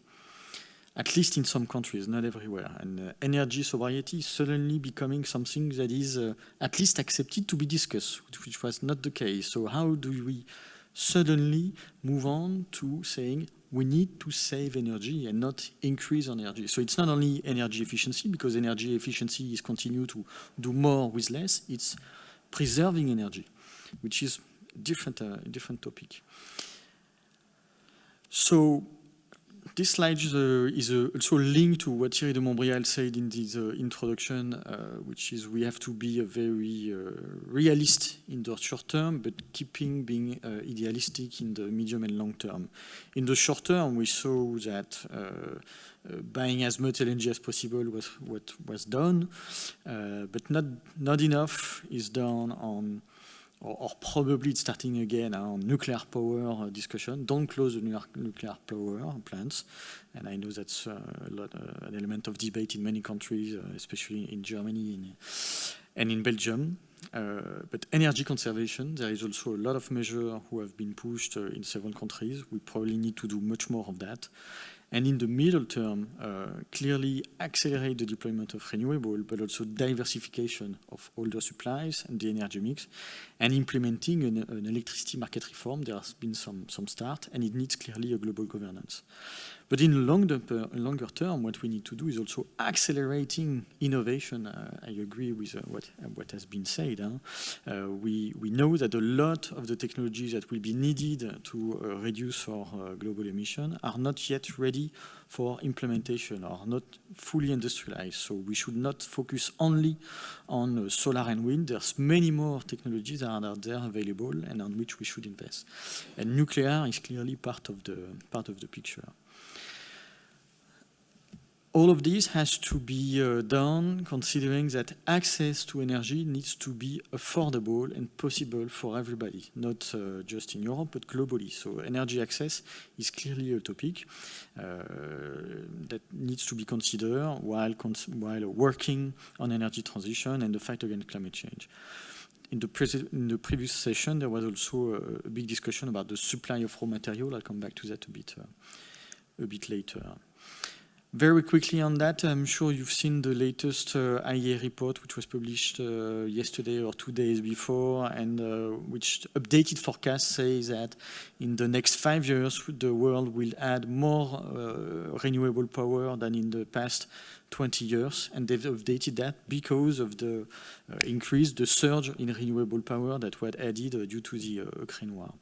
at least in some countries, not everywhere. And uh, energy sobriety is suddenly becoming something that is uh, at least accepted to be discussed, which was not the case. So how do we suddenly move on to saying we need to save energy and not increase energy. So it's not only energy efficiency, because energy efficiency is continue to do more with less, it's preserving energy, which is different, uh, different topic. So this slide is, uh, is uh, also linked to what Thierry de Montbrial said in his uh, introduction, uh, which is we have to be a very uh, realist in the short term, but keeping being uh, idealistic in the medium and long term. In the short term, we saw that buying as much LNG as possible was what was done, but not, not enough is done on or, or, probably starting again on nuclear power uh, discussion. Don't close the nuclear power plants. And I know that's uh, a lot, uh, an element of debate in many countries, uh, especially in Germany and, and in Belgium. Uh, but energy conservation, there is also a lot of measures who have been pushed uh, in several countries. We probably need to do much more of that and in the middle term, uh, clearly accelerate the deployment of renewable, but also diversification of older supplies and the energy mix, and implementing an, an electricity market reform. There has been some, some start, and it needs clearly a global governance. But in longer, longer term, what we need to do is also accelerating innovation. Uh, I agree with uh, what, uh, what has been said. Huh? Uh, we, we know that a lot of the technologies that will be needed to uh, reduce our uh, global emission are not yet ready for implementation or not fully industrialized. So we should not focus only on solar and wind. There's many more technologies that are there available and on which we should invest. And nuclear is clearly part of the, part of the picture. All of this has to be uh, done considering that access to energy needs to be affordable and possible for everybody, not uh, just in Europe, but globally. So energy access is clearly a topic uh, that needs to be considered while, cons while working on energy transition and the fight against climate change. In the, in the, previous session, there was also a, a, big discussion about the supply of raw material. I'll come back to that a bit, uh, a bit later. Very quickly on that, I'm sure you've seen the latest uh, IEA report, which was published uh, yesterday or two days before, and uh, which updated forecast says that in the next five years, the world will add more uh, renewable power than in the past 20 years, and they've updated that because of the uh, increase, the surge in renewable power that was added uh, due to the Ukraine war.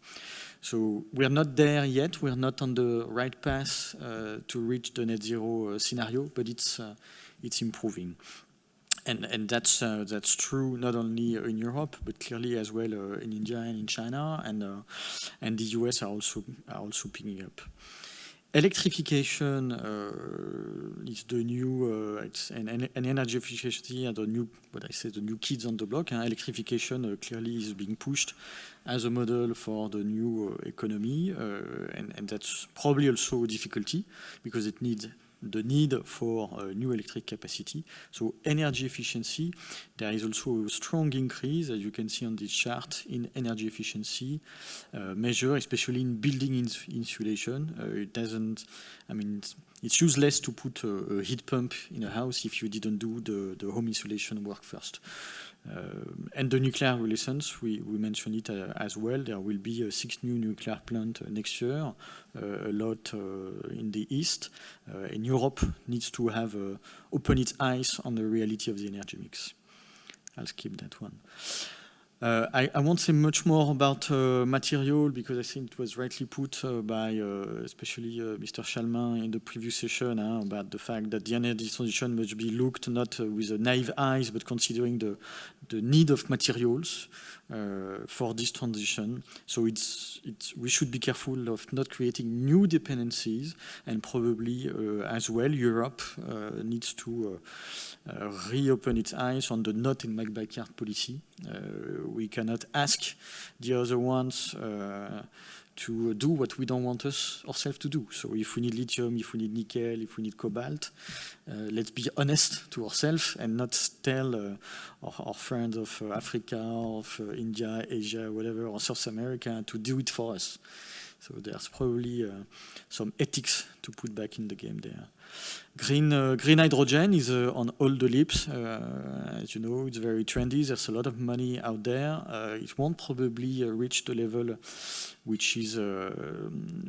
So we're not there yet. We're not on the right path uh, to reach the net zero uh, scenario, but it's uh, it's improving. And, and that's uh, that's true not only in Europe but clearly as well uh, in India and in China and uh, and the US are also are also picking up. Electrification is the new it's and, and, energy efficiency and the new what I say the new kids on the block. Electrification clearly is being pushed as a model for the new uh, economy, uh, and, and, that's probably also a difficulty because it needs the need for uh, new electric capacity. So energy efficiency, there is also a strong increase, as you can see on this chart, in energy efficiency uh, measure, especially in building ins insulation. Uh, it doesn't, I mean, it's, useless to put a, a, heat pump in a house if you didn't do the, the home insulation work first. Um, and the nuclear relations, we, we mentioned it uh, as well. There will be uh, six new nuclear plants uh, next year, a lot in the east. and Europe needs to have open its eyes on the reality of the energy mix. I'll skip that one. Uh, I, I, won't say much more about uh, material because I think it was rightly put uh, by especially Mr. Chalmin in the previous session about the fact that the energy transition must be looked not with naive eyes but considering the, the need of materials uh, for this transition. So it's, it's, we should be careful of not creating new dependencies and probably uh, as well Europe uh, needs to uh, uh, reopen its eyes on the not in my backyard policy. Uh, we cannot ask the other ones to do what we don't want us ourselves to do. So if we need lithium, if we need nickel, if we need cobalt, uh, let's be honest to ourselves and not tell uh, our, our, friends of uh, Africa, of uh, India, Asia, whatever, or South America to do it for us. So there's probably uh, some ethics to put back in the game there. Green, uh, green hydrogen is uh, on all the lips. Uh, as you know, it's very trendy. There's a lot of money out there. Uh, it won't probably uh, reach the level which is uh,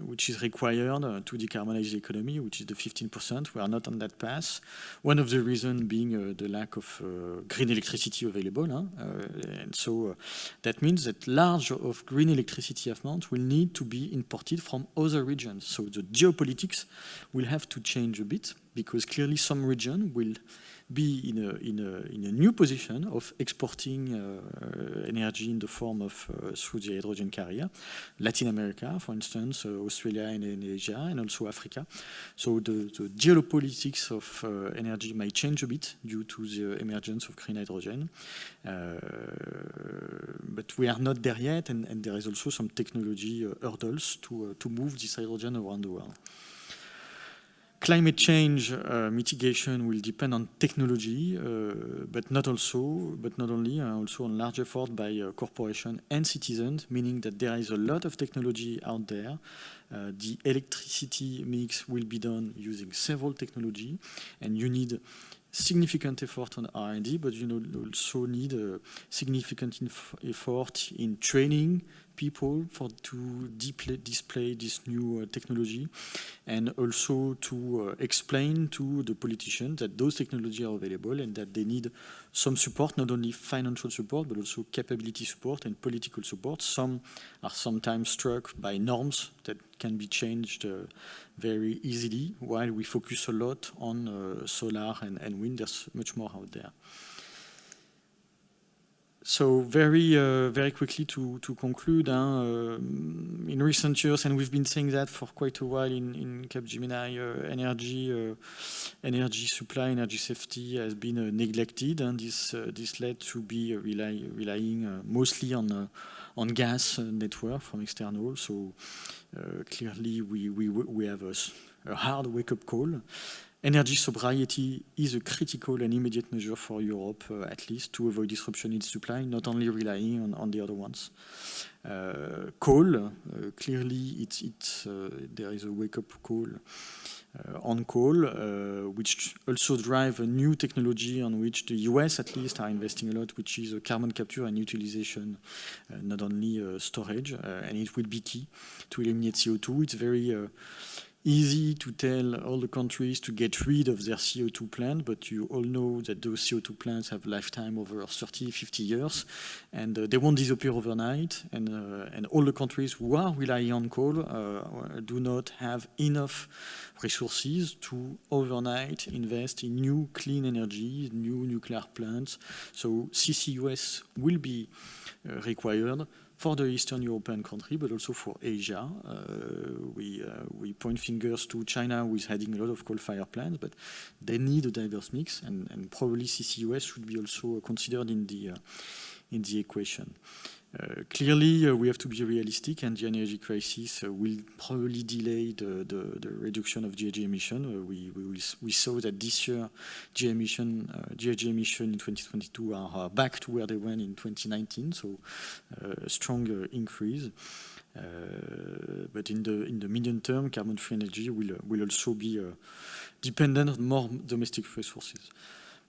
which is required to decarbonize the economy, which is the 15%. We are not on that path. One of the reasons being the lack of green electricity available. Huh? and so that means that large of green electricity amount will need to be imported from other regions. So the geopolitics will have to change bit because clearly some region will be in a, in a, in a new position of exporting uh, energy in the form of uh, through the hydrogen carrier. Latin America, for instance, uh, Australia and, and, Asia, and also Africa. So the, the geopolitics of uh, energy may change a bit due to the emergence of green hydrogen. Uh, but we are not there yet, and, and there is also some technology uh, hurdles to, to move this hydrogen around the world. Climate change uh, mitigation will depend on technology, uh, but not also, but not only, uh, also on large effort by uh, corporations and citizens, meaning that there is a lot of technology out there. Uh, the electricity mix will be done using several technology, and you need significant effort on R&D, but you know, also need a significant effort in training people for to display this new uh, technology and also to uh, explain to the politicians that those technologies are available and that they need some support, not only financial support, but also capability support and political support. Some are sometimes struck by norms that can be changed uh, very easily, while we focus a lot on uh, solar and, and wind. There's much more out there. So very, uh, very quickly to, to conclude, uh, in recent years, and we've been saying that for quite a while in, in Capgemini uh, Energy, uh, energy supply, energy safety has been uh, neglected, and this this led to be rely, relying mostly on on gas uh, network from external. So clearly, we we we have a, a hard wake-up call. Energy sobriety is a critical and immediate measure for Europe, uh, at least, to avoid disruption in supply, not only relying on, on the other ones. Uh, coal, uh, clearly, it's, it's, there is a wake-up call uh, Uh, on coal, uh, which also drive a new technology on which the US at least are investing a lot, which is uh, carbon capture and utilization, uh, not only uh, storage, and it will be key to eliminate CO2. It's very easy to tell all the countries to get rid of their CO2 plant, but you all know that those CO2 plants have lifetime over 30, 50 years, and uh, they won't disappear overnight. And, uh, and all the countries who are relying on coal uh, do not have enough resources to overnight invest in new clean energy, new nuclear plants. So CCUS will be uh, required for the Eastern European country, but also for Asia. Uh, we, uh, we point fingers to China, who is having a lot of coal-fired plants, but they need a diverse mix, and, and probably CCUS should be also considered in the, uh, in the equation. Uh, clearly, uh, we have to be realistic, and the energy crisis uh, will probably delay the, the, the, reduction of GHG emission. we, we, we, saw that this year, GHG emission, GHG emission in 2022 are back to where they were in 2019, so a strong increase. Uh, but in the in the medium term, carbon-free energy will uh, will also be uh, dependent on more domestic resources.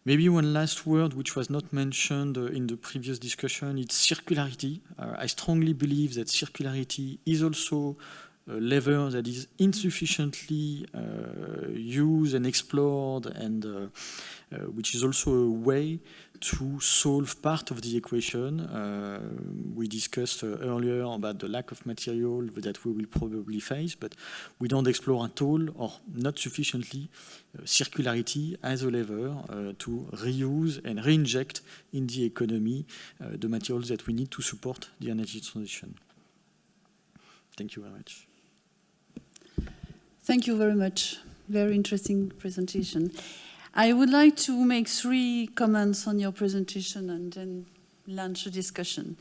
Maybe one last word, which was not mentioned uh, in the previous discussion, it's circularity. Uh, I strongly believe that circularity is also a lever that is insufficiently uh, used and explored and uh, uh, which is also a way to solve part of the equation. Uh, we discussed uh, earlier about the lack of material that we will probably face, but we don't explore at all or not sufficiently uh, circularity as a lever uh, to reuse and reinject in the economy uh, the materials that we need to support the energy transition. Thank you very much. Thank you very much. Very interesting presentation. I would like to make three comments on your presentation and then launch a discussion.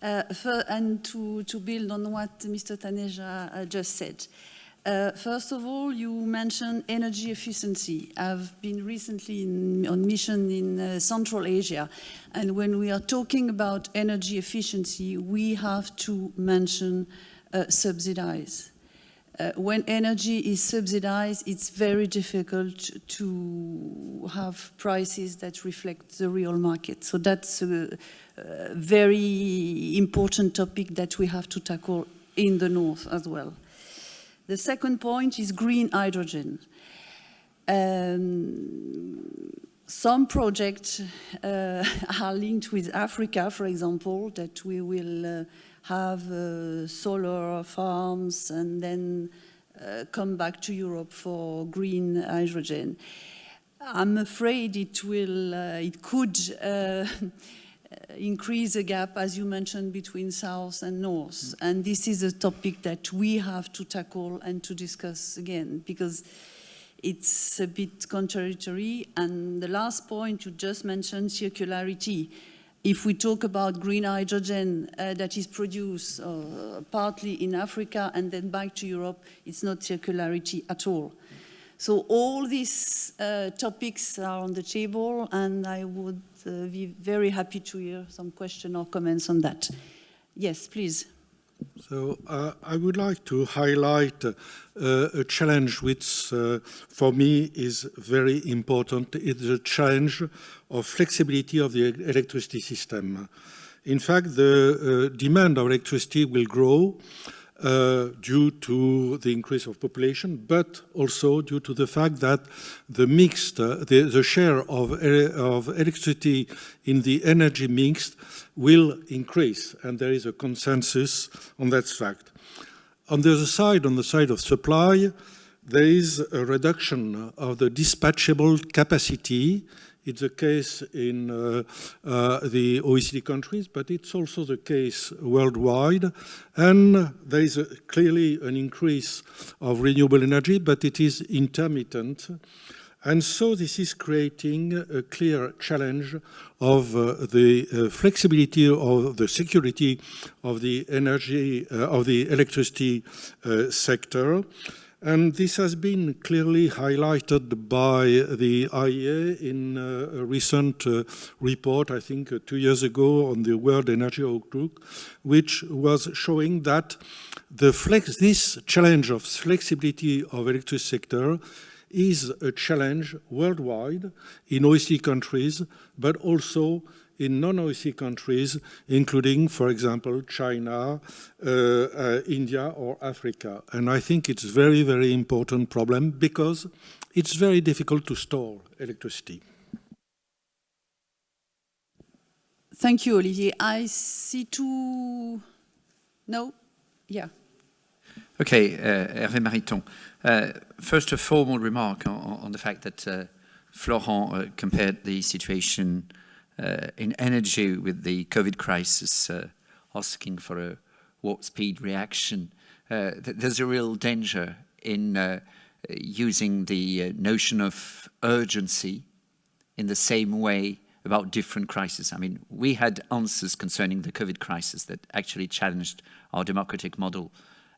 Uh, for, and to, to build on what Mr. Taneja uh, just said. Uh, first of all, you mentioned energy efficiency. I've been recently in, on mission in uh, Central Asia, and when we are talking about energy efficiency, we have to mention uh, subsidize uh, when energy is subsidized, it's very difficult to have prices that reflect the real market. So that's a, a very important topic that we have to tackle in the north as well. The second point is green hydrogen. Um, some projects uh, <laughs> are linked with Africa, for example, that we will uh, have uh, solar farms and then uh, come back to Europe for green hydrogen. I'm afraid it will, uh, it could uh, <laughs> increase the gap, as you mentioned, between South and North. And this is a topic that we have to tackle and to discuss again, because it's a bit contradictory. And the last point you just mentioned, circularity if we talk about green hydrogen uh, that is produced uh, partly in Africa and then back to Europe, it's not circularity at all. So all these uh, topics are on the table and I would uh, be very happy to hear some question or comments on that. Yes, please. So uh, I would like to highlight uh, a challenge which uh, for me is very important. It's the challenge of flexibility of the electricity system. In fact, the uh, demand of electricity will grow uh, due to the increase of population, but also due to the fact that the mixed, uh, the, the, share of, of electricity in the energy mix will increase, and there is a consensus on that fact. On the other side, on the side of supply, there is a reduction of the dispatchable capacity it's the case in uh, uh, the OECD countries, but it's also the case worldwide. And there is a, clearly an increase of renewable energy, but it is intermittent. And so this is creating a clear challenge of uh, the uh, flexibility of the security of the energy, uh, of the electricity uh, sector. And this has been clearly highlighted by the IEA in uh, a recent uh, report, I think uh, two years ago, on the World Energy Outlook, which was showing that the flex, this challenge of flexibility of electricity sector is a challenge worldwide in OECD countries, but also in non-OECD countries, including, for example, China, uh, uh, India, or Africa. And I think it's a very, very important problem because it's very difficult to store electricity. Thank you, Olivier. I see two... No? Yeah. Okay, uh, Hervé Mariton. Uh, first, a formal remark on, on the fact that uh, Florent uh, compared the situation uh, in energy with the COVID crisis, uh, asking for a warp speed reaction. Uh, th there's a real danger in uh, using the uh, notion of urgency in the same way about different crises. I mean, we had answers concerning the COVID crisis that actually challenged our democratic model.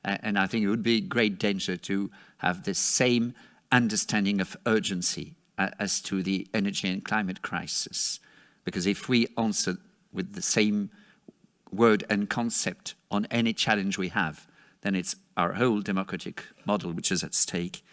Uh, and I think it would be great danger to have the same understanding of urgency uh, as to the energy and climate crisis. Because if we answer with the same word and concept on any challenge we have, then it's our whole democratic model which is at stake.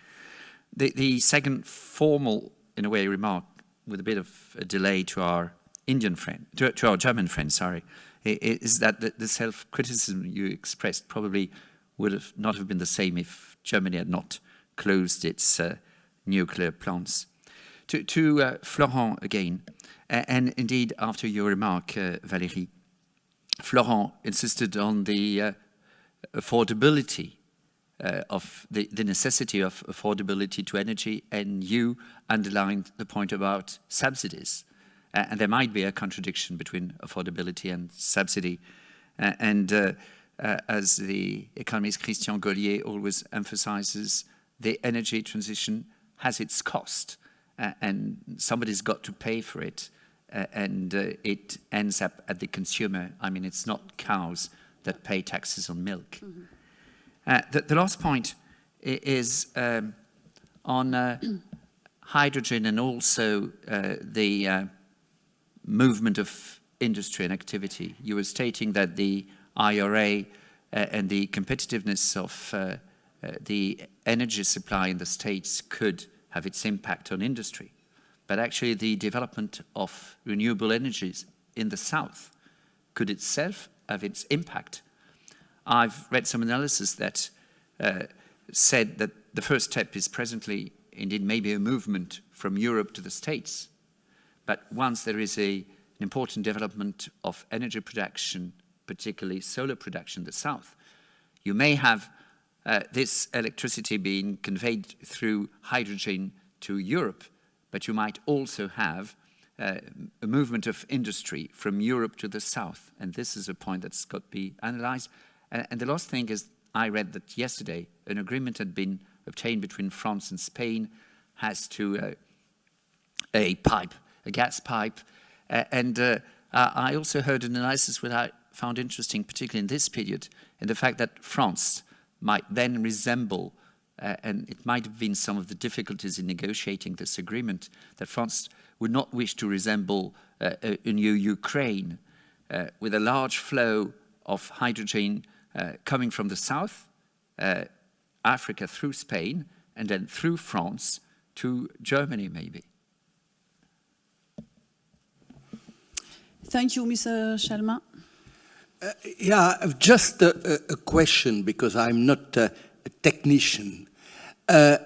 The, the second formal, in a way, remark with a bit of a delay to our Indian friend, to, to our German friend, sorry, is that the, the self-criticism you expressed probably would have not have been the same if Germany had not closed its uh, nuclear plants. To, to uh, Florent again, and indeed, after your remark, uh, Valérie, Florent insisted on the uh, affordability uh, of the, the, necessity of affordability to energy, and you underlined the point about subsidies. Uh, and there might be a contradiction between affordability and subsidy. Uh, and as the economist Christian Gollier always emphasizes, the energy transition has its cost, and somebody's got to pay for it uh, and uh, it ends up at the consumer. I mean, it's not cows that pay taxes on milk. Mm -hmm. the, the, last point is um, on uh, hydrogen and also uh, the uh, movement of industry and activity. You were stating that the IRA and the competitiveness of the energy supply in the States could have its impact on industry but actually the development of renewable energies in the south could itself have its impact. I've read some analysis that uh, said that the first step is presently indeed maybe a movement from Europe to the States. But once there is a, an important development of energy production, particularly solar production in the south, you may have uh, this electricity being conveyed through hydrogen to Europe but you might also have uh, a movement of industry from Europe to the south. And this is a point that's got to be analyzed. And, and the last thing is, I read that yesterday an agreement had been obtained between France and Spain as to uh, a pipe, a gas pipe. Uh, and uh, I also heard an analysis which I found interesting, particularly in this period, in the fact that France might then resemble uh, and it might have been some of the difficulties in negotiating this agreement that France would not wish to resemble uh, a, new Ukraine uh, with a large flow of hydrogen uh, coming from the south, uh, Africa through Spain, and then through France to Germany maybe. Thank you, Mr. Chalmin. Uh, yeah, just a, a, question because I'm not a technician. Uh,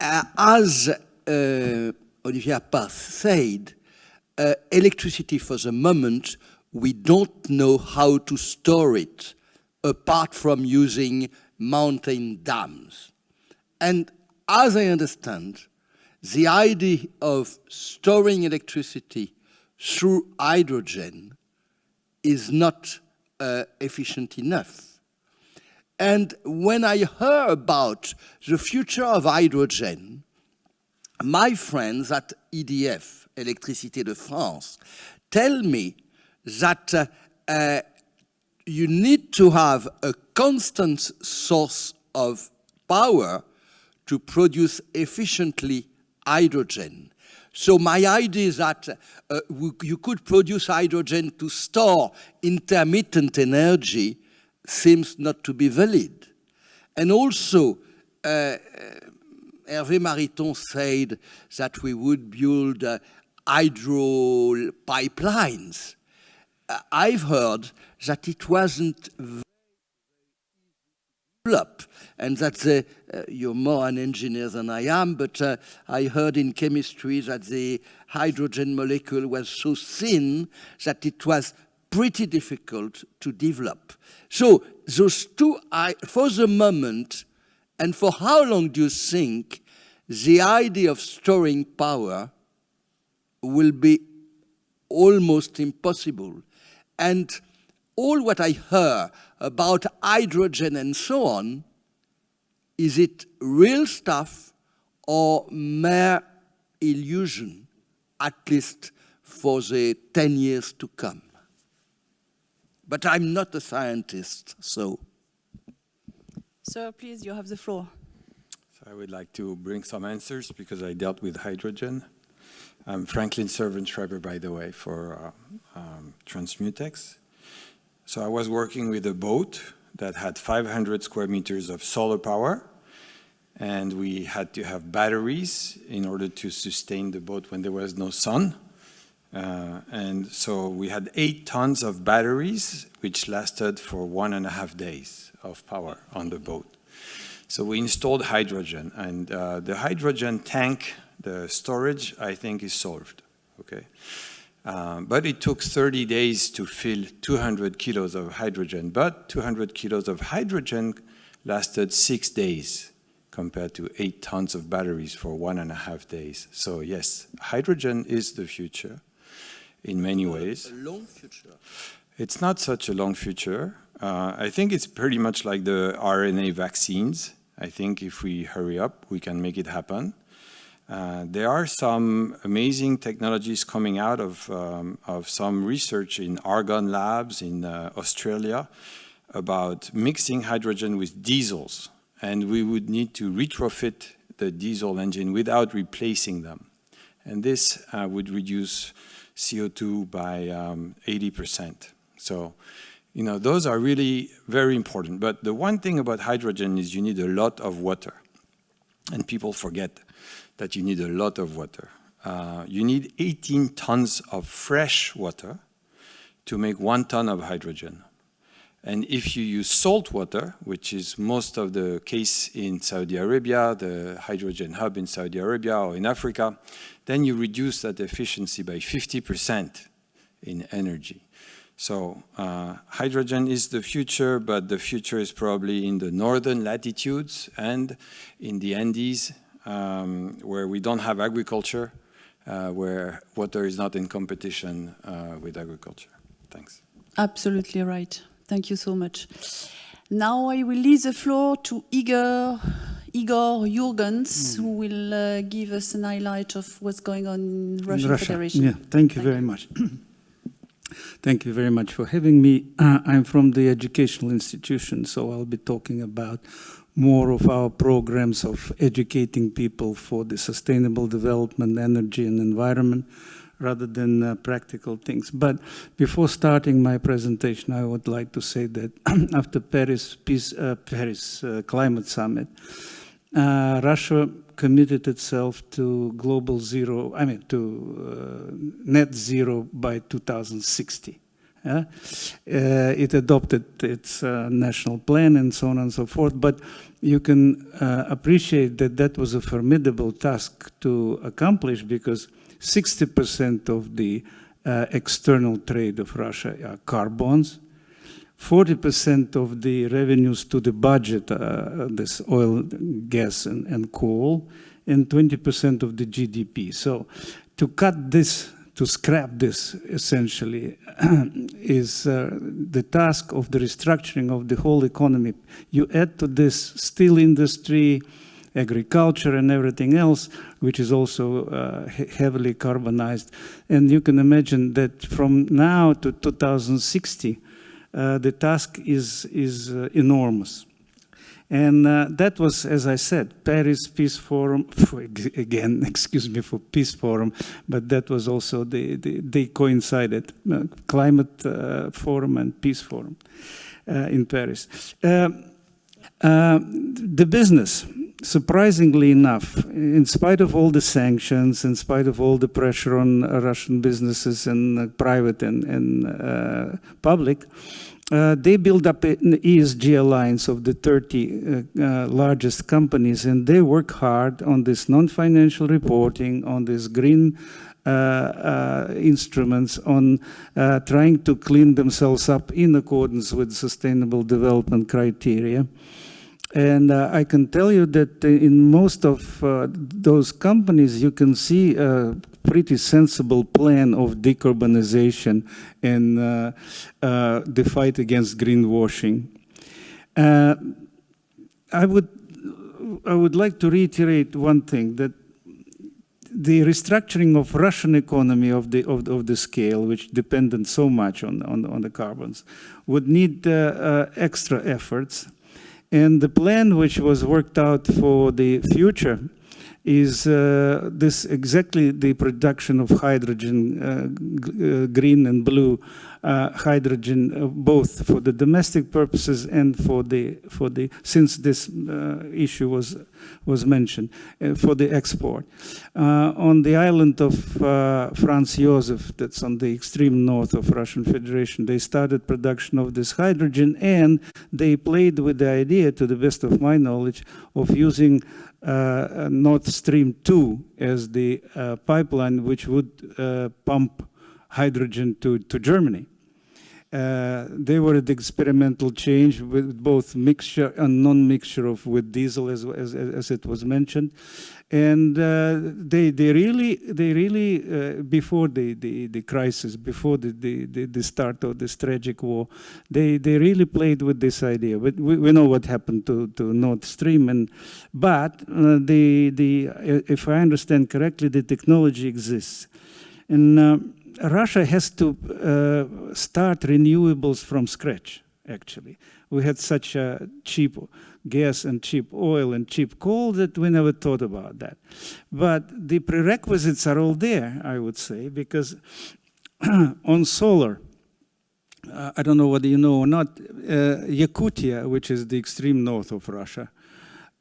as uh, Olivier Appert said, uh, electricity for the moment, we don't know how to store it apart from using mountain dams. And as I understand, the idea of storing electricity through hydrogen is not uh, efficient enough. And when I heard about the future of hydrogen, my friends at EDF, Électricité de France, tell me that uh, uh, you need to have a constant source of power to produce efficiently hydrogen. So my idea is that uh, you could produce hydrogen to store intermittent energy seems not to be valid. And also, uh, Hervé Mariton said that we would build uh, hydro pipelines. Uh, I've heard that it wasn't developed and that the, uh, you're more an engineer than I am, but uh, I heard in chemistry that the hydrogen molecule was so thin that it was pretty difficult to develop. So those two, I, for the moment, and for how long do you think the idea of storing power will be almost impossible? And all what I heard about hydrogen and so on, is it real stuff or mere illusion, at least for the 10 years to come? But I'm not a scientist, so. Sir, please, you have the floor. So I would like to bring some answers because I dealt with hydrogen. I'm Franklin Servan-Schreiber, by the way, for uh, um, Transmutex. So I was working with a boat that had 500 square meters of solar power, and we had to have batteries in order to sustain the boat when there was no sun. Uh, and so we had eight tons of batteries, which lasted for one and a half days of power on the boat. So we installed hydrogen, and uh, the hydrogen tank, the storage, I think is solved, okay? Um, but it took 30 days to fill 200 kilos of hydrogen, but 200 kilos of hydrogen lasted six days compared to eight tons of batteries for one and a half days. So yes, hydrogen is the future in many ways. A long future. It's not such a long future. Uh, I think it's pretty much like the RNA vaccines. I think if we hurry up, we can make it happen. Uh, there are some amazing technologies coming out of, um, of some research in Argonne labs in uh, Australia about mixing hydrogen with diesels. And we would need to retrofit the diesel engine without replacing them. And this uh, would reduce CO2 by 80%. Um, so, you know, those are really very important. But the one thing about hydrogen is you need a lot of water. And people forget that you need a lot of water. Uh, you need 18 tons of fresh water to make one ton of hydrogen. And if you use salt water, which is most of the case in Saudi Arabia, the hydrogen hub in Saudi Arabia or in Africa, then you reduce that efficiency by 50% in energy. So uh, hydrogen is the future, but the future is probably in the northern latitudes and in the Andes, um, where we don't have agriculture, uh, where water is not in competition uh, with agriculture. Thanks. Absolutely right. Thank you so much. Now I will leave the floor to Igor, Igor Yurgens, mm. who will uh, give us an highlight of what's going on in Russian Russia. Federation. Yeah, thank you thank very you. much. <clears throat> thank you very much for having me. Uh, <clears throat> I'm from the educational institution, so I'll be talking about more of our programs of educating people for the sustainable development, energy and environment, rather than uh, practical things. But before starting my presentation, I would like to say that <clears throat> after Paris, Peace, uh, Paris uh, Climate Summit, uh, Russia committed itself to global zero, I mean, to uh, net zero by 2060. Uh, it adopted its uh, national plan and so on and so forth, but you can uh, appreciate that that was a formidable task to accomplish because 60% of the uh, external trade of Russia are carbons. 40% of the revenues to the budget, uh, this oil, gas, and, and coal, and 20% of the GDP. So to cut this, to scrap this, essentially, <clears throat> is uh, the task of the restructuring of the whole economy. You add to this steel industry, agriculture and everything else, which is also uh, heavily carbonized. And you can imagine that from now to 2060, uh, the task is, is uh, enormous. And uh, that was, as I said, Paris Peace Forum, <laughs> again, <laughs> excuse me for Peace Forum, but that was also, the, the they coincided, uh, Climate uh, Forum and Peace Forum uh, in Paris. Uh, uh, the business, surprisingly enough, in spite of all the sanctions, in spite of all the pressure on Russian businesses and private and, and public, uh, they build up an ESG alliance of the 30 uh, uh, largest companies, and they work hard on this non-financial reporting, on this green uh, uh, instruments, on uh, trying to clean themselves up in accordance with sustainable development criteria. And I can tell you that in most of those companies, you can see pretty sensible plan of decarbonization and uh, uh the fight against greenwashing. Uh, I would, I would like to reiterate one thing, that the restructuring of Russian economy of the, of, of the scale, which depended so much on, on, on the carbons, would need uh, extra efforts. And the plan which was worked out for the future is uh, this exactly the production of hydrogen, uh, uh green and blue uh, hydrogen, uh, both for the domestic purposes and for the for the since this uh, issue was was mentioned for the export. on the island of Franz Josef, that's on the extreme north of Russian Federation, they started production of this hydrogen and they played with the idea, to the best of my knowledge, of using uh, Stream 2 as the uh, pipeline which would uh, pump hydrogen to, to Germany. Uh, they were the experimental change with both mixture and non-mixture of with diesel as, as, as it was mentioned. And uh, they, they really, they really uh, before the, the, the, crisis, before the, the, the, start of this tragic war, they, they really played with this idea. But we, we know what happened to, to Nord Stream. And, but uh, the, the, if I understand correctly, the technology exists. And Russia has to uh, start renewables from scratch, actually. We had such a cheap gas and cheap oil and cheap coal that we never thought about that. But the prerequisites are all there, I would say, because <clears throat> on solar, uh, I don't know whether you know or not, uh, Yakutia, which is the extreme north of Russia,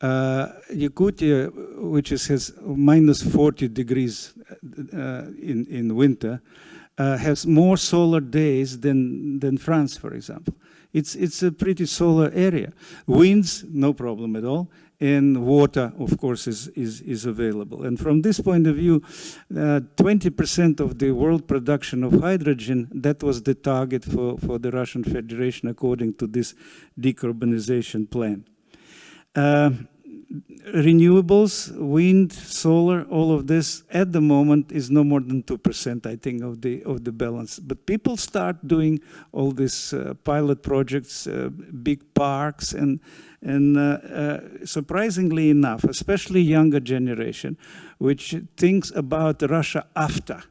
uh, Yakutia, which is, has minus 40 degrees uh, in, in winter, uh, has more solar days than, than France, for example. It's, it's a pretty solar area. Winds, no problem at all. And water, of course, is, is, is available. And from this point of view, 20% uh, of the world production of hydrogen, that was the target for, for the Russian Federation according to this decarbonization plan. Uh, renewables, wind, solar, all of this at the moment is no more than 2%, I think, of the, of the balance. But people start doing all these uh, pilot projects, uh, big parks, and, and uh, uh surprisingly enough, especially younger generation, which thinks about Russia after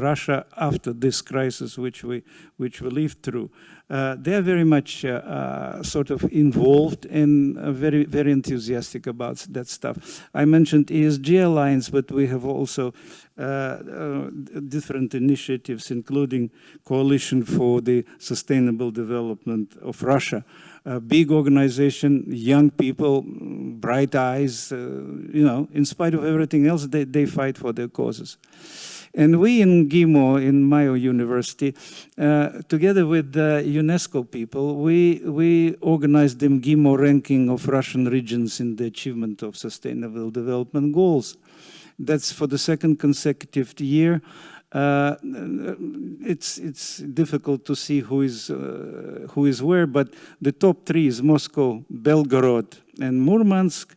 Russia after this crisis which we, which we lived through. Uh, they're very much uh, uh, sort of involved and uh, very, very enthusiastic about that stuff. I mentioned ESG Alliance, but we have also uh, uh, different initiatives, including Coalition for the Sustainable Development of Russia, a big organization, young people, bright eyes, you know, in spite of everything else, they, they fight for their causes. And we in GIMO, in Mayo University, uh, together with the UNESCO people, we, we organized the GIMO ranking of Russian regions in the achievement of sustainable development goals. That's for the second consecutive year. Uh, it's it's difficult to see who is uh, who is where, but the top three is Moscow, Belgorod, and Murmansk,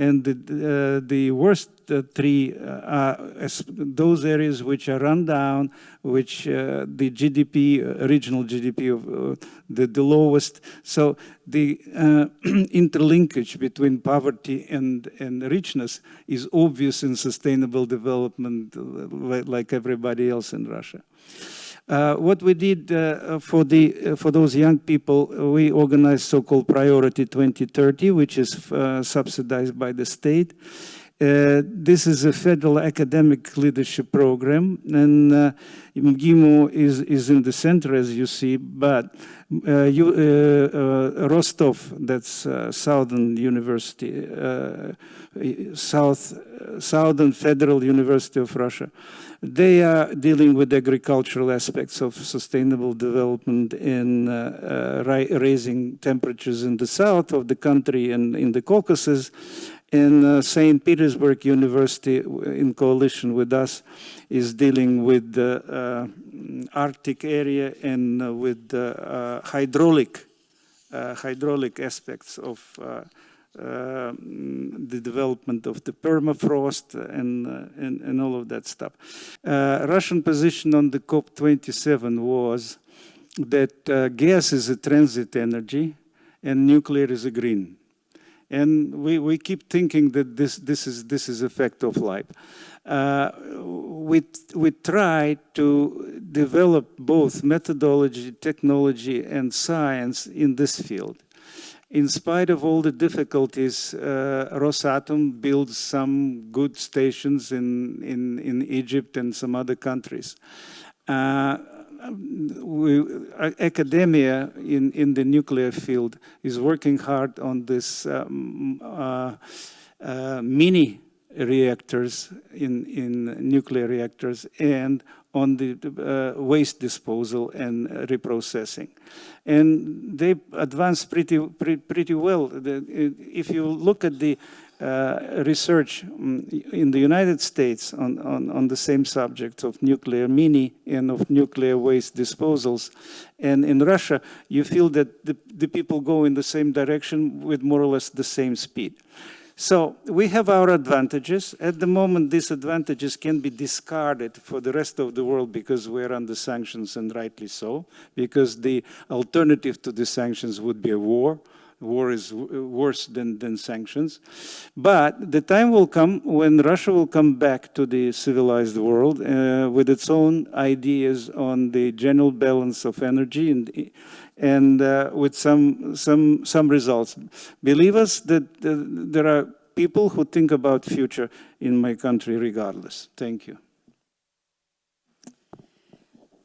And the, uh, the worst uh, three uh, are as those areas which are run down, which uh, the GDP, uh, regional GDP of uh, the, the lowest. So the uh, <clears throat> interlinkage between poverty and, and richness is obvious in sustainable development uh, like everybody else in Russia. Uh, what we did uh, for the uh, for those young people, we organized so-called Priority 2030, which is uh, subsidized by the state. Uh, this is a federal academic leadership program, and uh, MGIMO is, is in the center, as you see, but uh, you, uh, uh, Rostov, that's uh, Southern University, South, Southern Federal University of Russia, they are dealing with agricultural aspects of sustainable development in raising temperatures in the south of the country and in the Caucasus, And uh, St. Petersburg University, in coalition with us, is dealing with the uh, Arctic area and uh, with the uh, hydraulic, uh, hydraulic aspects of uh, Um, the development of the permafrost and, uh, and, and, all of that stuff. Uh, Russian position on the COP27 was that uh, gas is a transit energy and nuclear is a green and we, we keep thinking that this, this, is, this is a fact of life. Uh, we, we try to develop both methodology, technology, and science in this field. In spite of all the difficulties, uh, Rosatom builds some good stations in, in, in Egypt and some other countries. Uh, we, academia in, in the nuclear field is working hard on this um, uh, uh, mini reactors in, in nuclear reactors and on the uh, waste disposal and reprocessing. And they advance pretty, pretty, pretty well. If you look at the uh, research um, in the United States on, on, on, the same subject of nuclear mini and of nuclear waste disposals. And in Russia, you feel that the, the people go in the same direction with more or less the same speed. So we have our advantages. At the moment, these advantages can be discarded for the rest of the world because we're under sanctions, and rightly so, because the alternative to the sanctions would be a war war is worse than, than sanctions. But the time will come when Russia will come back to the civilized world uh, with its own ideas on the general balance of energy and, and uh, with some, some, some results. Believe us that uh, there are people who think about future in my country regardless. Thank you.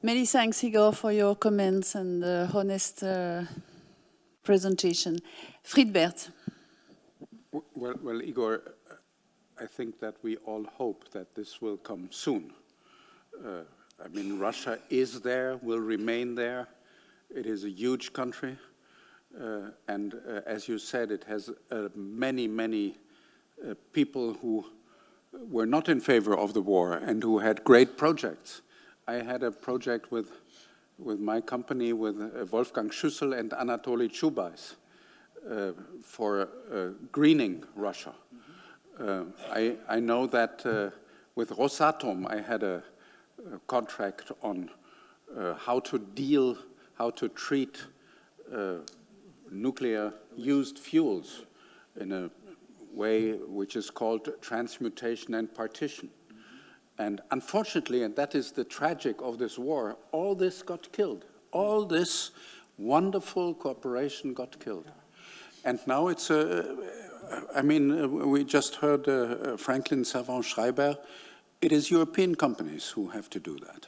Many thanks, Igor, for your comments and uh, honest uh, presentation. Friedbert. Well, well, Igor, I think that we all hope that this will come soon. Uh, I mean, Russia is there, will remain there. It is a huge country. Uh, and uh, as you said, it has uh, many, many uh, people who were not in favor of the war and who had great projects. I had a project with with my company, with uh, Wolfgang Schüssel and Anatoly Chubais uh, for greening Russia. Mm -hmm. I, I, know that with Rosatom, I had a, a contract on how to deal, how to treat uh, nuclear used fuels in a way which is called transmutation and partition. And unfortunately, and that is the tragic of this war, all this got killed. All this wonderful cooperation got killed. And now it's a, I mean, uh, we just heard uh, Franklin Servan-Schreiber. It is European companies who have to do that.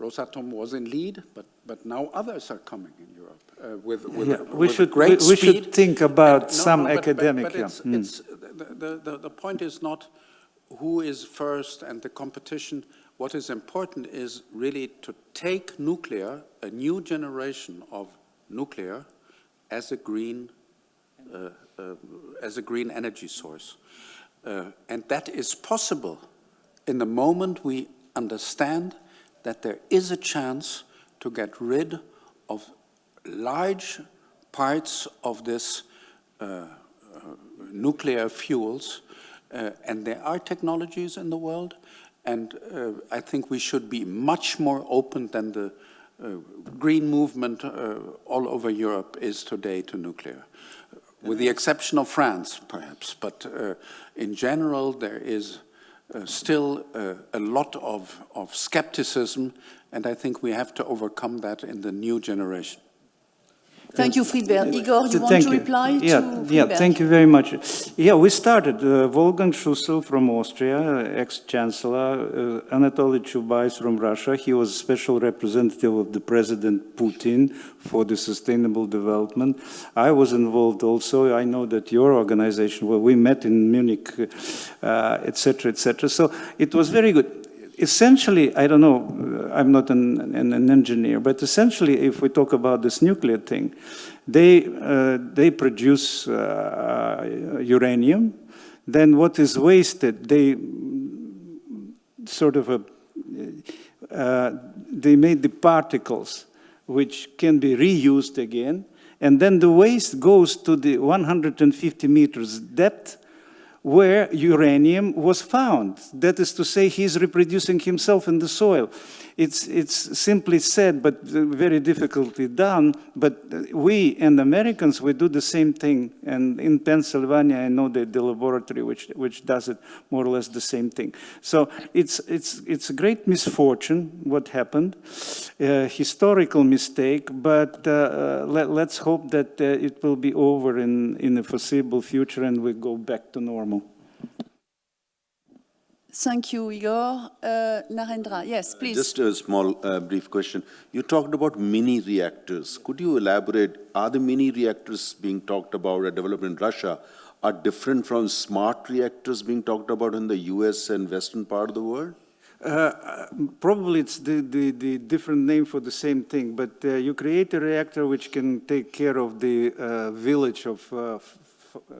Rosatom was in lead, but, but now others are coming in Europe uh, with, with, yeah, we with should, great we, we should think about and, no, some no, but, academic. But, but yeah. it's, mm. it's, the, the, the point is not who is first and the competition. What is important is really to take nuclear, a new generation of nuclear, as a green, uh, uh, as a green energy source. Uh, and that is possible in the moment we understand that there is a chance to get rid of large parts of this uh, uh, nuclear fuels, uh, and there are technologies in the world, and uh, I think we should be much more open than the uh, green movement uh, all over Europe is today to nuclear, with the exception of France, perhaps. But uh, in general, there is uh, still uh, a lot of, of skepticism, and I think we have to overcome that in the new generation. Thank you, Friedbert. Igor, you want to reply yeah, to Yeah, thank you very much. Yeah, we started, uh, Wolfgang Schüssel from Austria, uh, ex-chancellor, uh, Anatoly Chubais from Russia. He was special representative of the President Putin for the sustainable development. I was involved also. I know that your organization, well, we met in Munich, uh, et cetera, et cetera. So it was very good essentially, I don't know, I'm not an, an, an, engineer, but essentially, if we talk about this nuclear thing, they, uh, they produce uh, uranium. Then what is wasted, they sort of, a, uh, they made the particles which can be reused again. And then the waste goes to the 150 meters depth where uranium was found. That is to say, he's reproducing himself in the soil. It's, it's simply said, but very difficultly done. But we and Americans, we do the same thing. And in Pennsylvania, I know the, the laboratory which, which does it more or less the same thing. So it's, it's, it's a great misfortune what happened, uh, historical mistake, but uh, let, us hope that uh, it will be over in, in the foreseeable future and we go back to normal. Thank you, Igor. Uh, Narendra, yes, please. Just a small, uh, brief question. You talked about mini reactors. Could you elaborate? Are the mini reactors being talked about or developed in Russia are different from smart reactors being talked about in the US and western part of the world? Uh, probably it's the, the, the, different name for the same thing, but uh, you create a reactor which can take care of the uh, village of uh,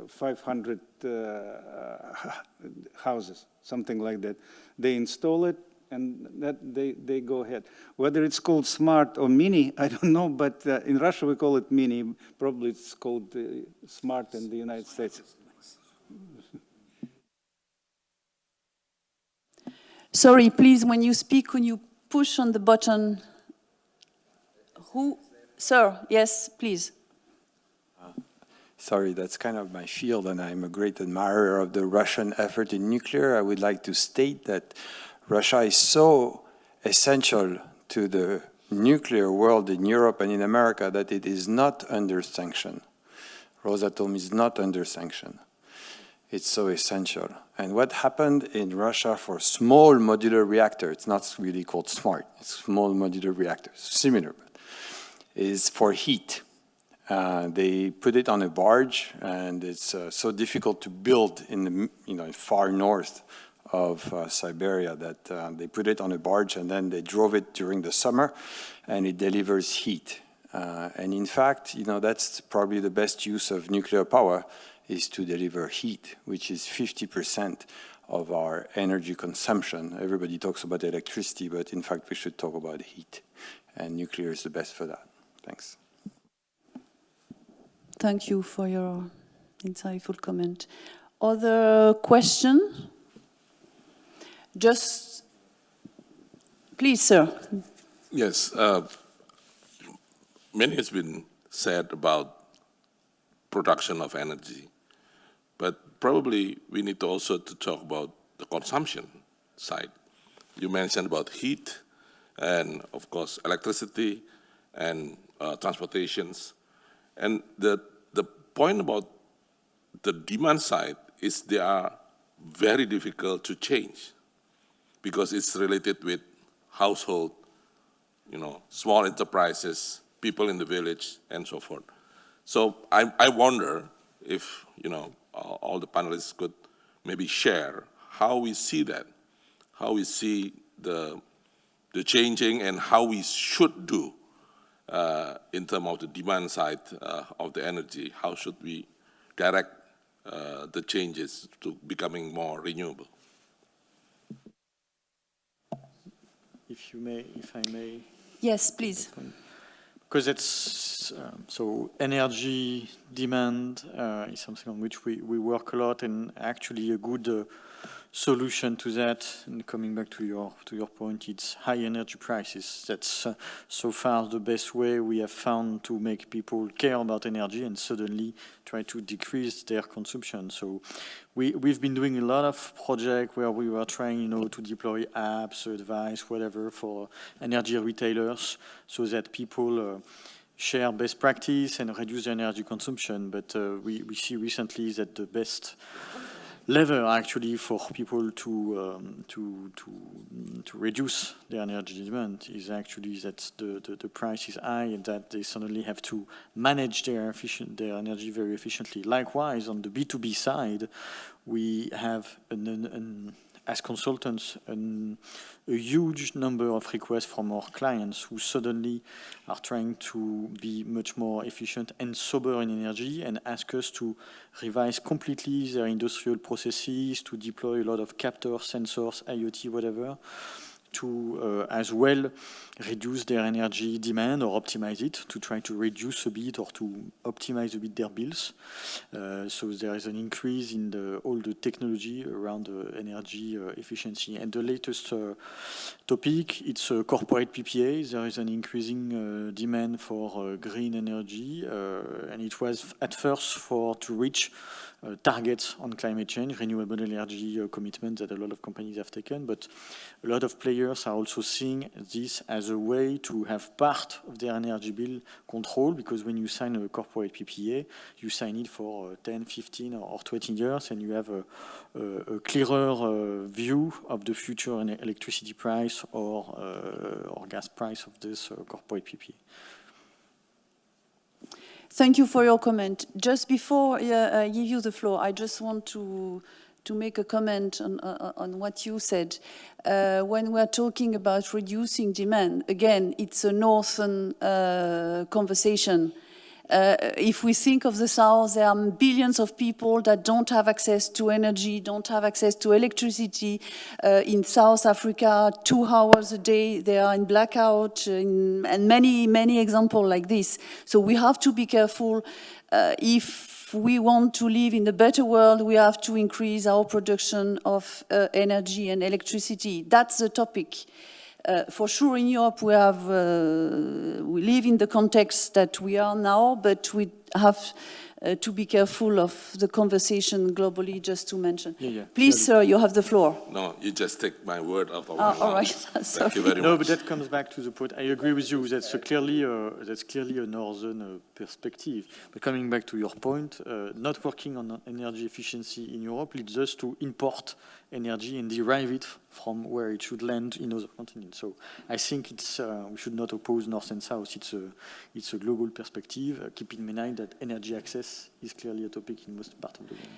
500 uh, <laughs> houses, something like that. They install it and that they, they go ahead. Whether it's called smart or mini, <laughs> I don't know, but uh, in Russia we call it mini. Probably it's called uh, smart in the United States. Sorry, please, when you speak, when you push on the button, who? Sir, yes, please. Sorry, that's kind of my field, and I'm a great admirer of the Russian effort in nuclear. I would like to state that Russia is so essential to the nuclear world in Europe and in America that it is not under sanction. Rosatom is not under sanction. It's so essential. And what happened in Russia for small modular reactor, it's not really called smart, it's small modular reactors, similar, but is for heat. Uh, they put it on a barge, and it's uh, so difficult to build in the you know far north of uh, Siberia that uh, they put it on a barge and then they drove it during the summer, and it delivers heat. Uh, and in fact, you know that's probably the best use of nuclear power is to deliver heat, which is 50% of our energy consumption. Everybody talks about electricity, but in fact, we should talk about heat, and nuclear is the best for that. Thanks. Thank you for your insightful comment. Other question? Just, please, sir. Yes, uh, many has been said about production of energy, but probably we need to also to talk about the consumption side. You mentioned about heat and, of course, electricity and uh, transportations. And the, the point about the demand side is they are very difficult to change because it's related with household, you know, small enterprises, people in the village, and so forth. So I, I wonder if, you know, all the panelists could maybe share how we see that, how we see the, the changing and how we should do uh, in terms of the demand side uh, of the energy, how should we direct uh, the changes to becoming more renewable? If you may, if I may. Yes, please. because it's um, so energy demand uh, is something on which we, we work a lot and actually a good uh, solution to that and coming back to your to your point it's high energy prices. That's uh, so far the best way we have found to make people care about energy and suddenly try to decrease their consumption. So we we've been doing a lot of projects where we were trying you know to deploy apps advice whatever for energy retailers so that people uh, share best practice and reduce energy consumption. But uh, we, we see recently that the best lever actually for people to um, to to to reduce their energy demand is actually that the, the, the price is high and that they suddenly have to manage their efficient their energy very efficiently. Likewise, on the B2B side, we have an, an, an as consultants an, a huge number of requests from our clients who suddenly are trying to be much more efficient and sober in energy and ask us to revise completely their industrial processes, to deploy a lot of captors, sensors, IoT, whatever, to uh, as well reduce their energy demand or optimize it to try to reduce a bit or to optimize a bit their bills. Uh, so there is an increase in the, all the technology around energy uh, efficiency. And the latest topic, it's corporate PPA. There is an increasing demand for green energy, and it was at first for to reach uh, targets on climate change, renewable energy uh, commitments that a lot of companies have taken, but a lot of players are also seeing this as a way to have part of their energy bill control, because when you sign a corporate PPA, you sign it for uh, 10, 15, or 20 years, and you have a, a, a clearer view of the future electricity price or, or gas price of this corporate PPA. Thank you for your comment. Just before I give you the floor, I just want to to make a comment on, uh, on what you said. Uh, when we're talking about reducing demand, again, it's a northern uh, conversation. Uh, if we think of the South, there are billions of people that don't have access to energy, don't have access to electricity. Uh, in South Africa, two hours a day, they are in blackout, in, and many, many examples like this. So we have to be careful uh, if we want to live in a better world, we have to increase our production of uh, energy and electricity. That's the topic. Uh, for sure in Europe we have, uh, we live in the context that we are now, but we have uh, to be careful of the conversation globally, just to mention. Yeah, yeah, Please, sir, you have the floor. No, you just take my word out of my. All right, <laughs> Thank you very no, much. but that comes back to the point. I agree with you. That's clearly uh, that's clearly a northern uh, perspective. But coming back to your point, uh, not working on energy efficiency in Europe leads us to import energy and derive it from where it should land in other continents. So I think it's uh, we should not oppose north and south. It's a it's a global perspective, uh, keeping in mind that energy access is clearly a topic in most parts of the world.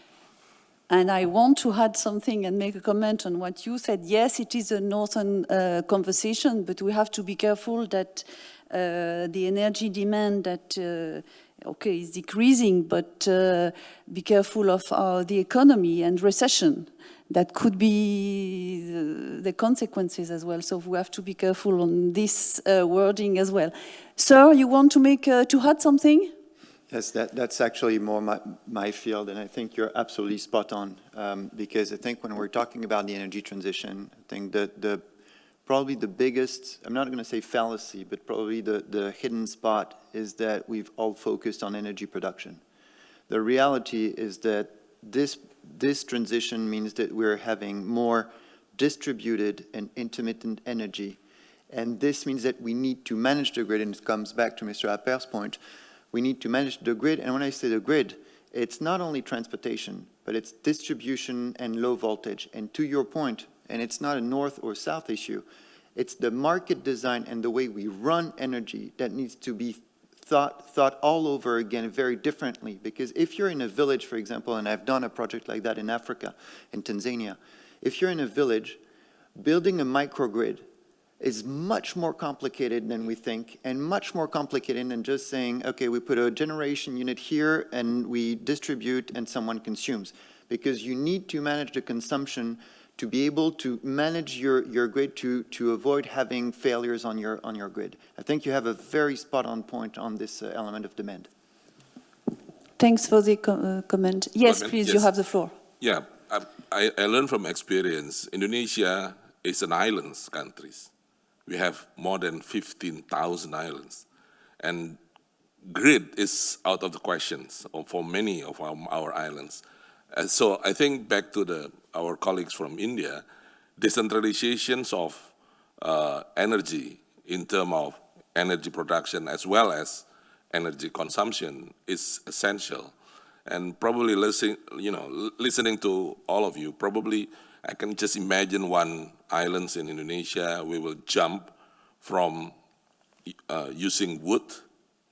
And I want to add something and make a comment on what you said. Yes, it is a northern uh, conversation, but we have to be careful that uh, the energy demand that uh, okay is decreasing, but uh, be careful of uh, the economy and recession that could be the, consequences as well. So we have to be careful on this uh, wording as well. Sir, you want to make uh, to add something? Yes, that, that's actually more my, my field, and I think you're absolutely spot on, um, because I think when we're talking about the energy transition, I think that the probably the biggest, I'm not going to say fallacy, but probably the, the hidden spot is that we've all focused on energy production. The reality is that this this transition means that we're having more distributed and intermittent energy. And this means that we need to manage the grid, and it comes back to Mr. Appert's point. We need to manage the grid, and when I say the grid, it's not only transportation, but it's distribution and low voltage. And to your point, and it's not a north or south issue, it's the market design and the way we run energy that needs to be thought, thought all over again very differently. Because if you're in a village, for example, and I've done a project like that in Africa, in Tanzania, if you're in a village, building a microgrid is much more complicated than we think and much more complicated than just saying, okay, we put a generation unit here and we distribute and someone consumes. Because you need to manage the consumption to be able to manage your, your grid to, to avoid having failures on your, on your grid. I think you have a very spot-on point on this uh, element of demand. Thanks for the co uh, comment. Yes, Comment? please, you have the floor. Yeah, I, I, I learned from experience, Indonesia is an islands country. We have more than 15,000 islands. And grid is out of the questions for many of our, our islands. So I think back to the, our colleagues from India, decentralizations of uh, energy in terms of energy production as well as energy consumption is essential. And probably listening, you know, listening to all of you, probably I can just imagine one islands in Indonesia, we will jump from uh, using wood,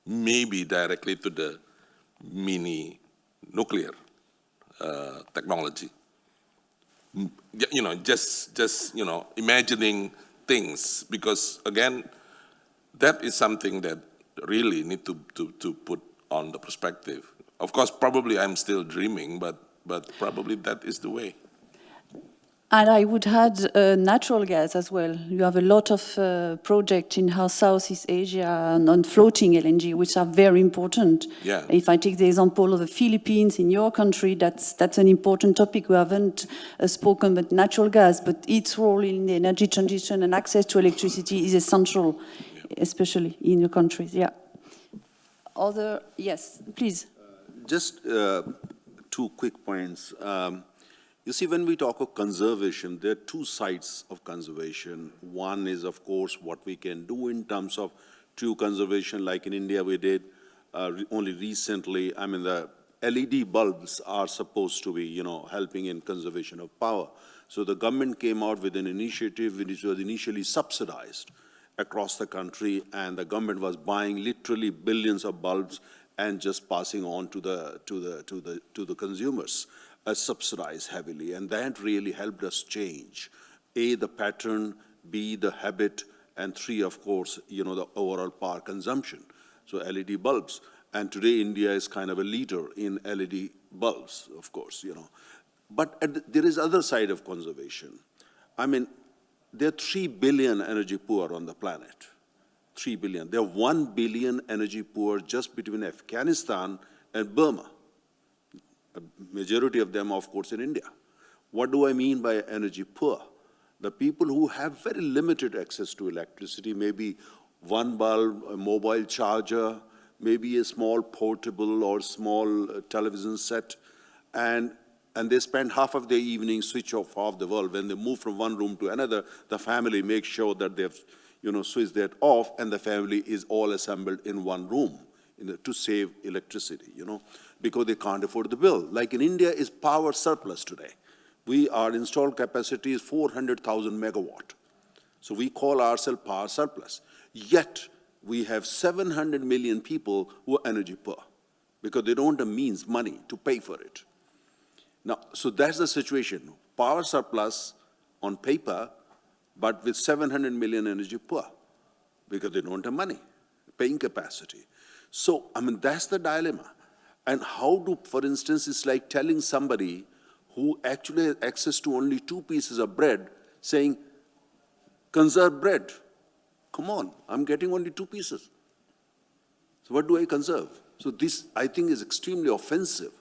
maybe directly to the mini nuclear uh, technology. You know, just, just, you know, imagining things, because again, that is something that really need to, to, to put on the perspective. Of course, probably I'm still dreaming, but, but probably that is the way. And I would add uh, natural gas as well. You have a lot of uh, projects in how Southeast Asia and on floating LNG, which are very important. Yeah. If I take the example of the Philippines in your country, that's that's an important topic. We haven't uh, spoken about natural gas, but its role in the energy transition and access to electricity is essential, especially in your countries. Yeah. Other yes, please. Just uh, two quick points. Um, You see, when we talk of conservation, there are two sides of conservation. One is, of course, what we can do in terms of true conservation, like in India we did uh, re- only recently. I mean, the LED bulbs are supposed to be, you know, helping in conservation of power. So the government came out with an initiative which was initially subsidized across the country, and the government was buying literally billions of bulbs and just passing on to the, to the, to the, to the consumers, uh, subsidized heavily. And that really helped us change, A, the pattern, B, the habit, and three, of course, you know, the overall power consumption. So LED bulbs. And today, India is kind of a leader in LED bulbs, of course, you know. But the- there is other side of conservation. I mean, there are 3 billion energy poor on the planet. 3 billion. There are 1 billion energy poor just between Afghanistan and Burma. Majority of them, of course, in India. What do I mean by energy poor? The people who have very limited access to electricity, maybe one bulb, a mobile charger, maybe a small portable or small uh, television set, and, and they spend half of their evening switch off half the bulb. When they move from one room to another, the family makes sure that they've, you know, switched that off, and the family is all assembled in one room in the, to save electricity, you know, because they can't afford the bill. Like in India, is power surplus today. We, our installed capacity is 400,000 megawatt. So we call ourselves power surplus. Yet, we have 700 million people who are energy poor because they don't have means, money to pay for it. Now, so that's the situation. Power surplus on paper, but with 700 million energy poor because they don't have money, paying capacity. So, I mean, that's the dilemma. And how do, for instance, it's like telling somebody who actually has access to only two pieces of bread, saying, conserve bread. Come on, I'm getting only two pieces. So what do I conserve? So this, I think, is extremely offensive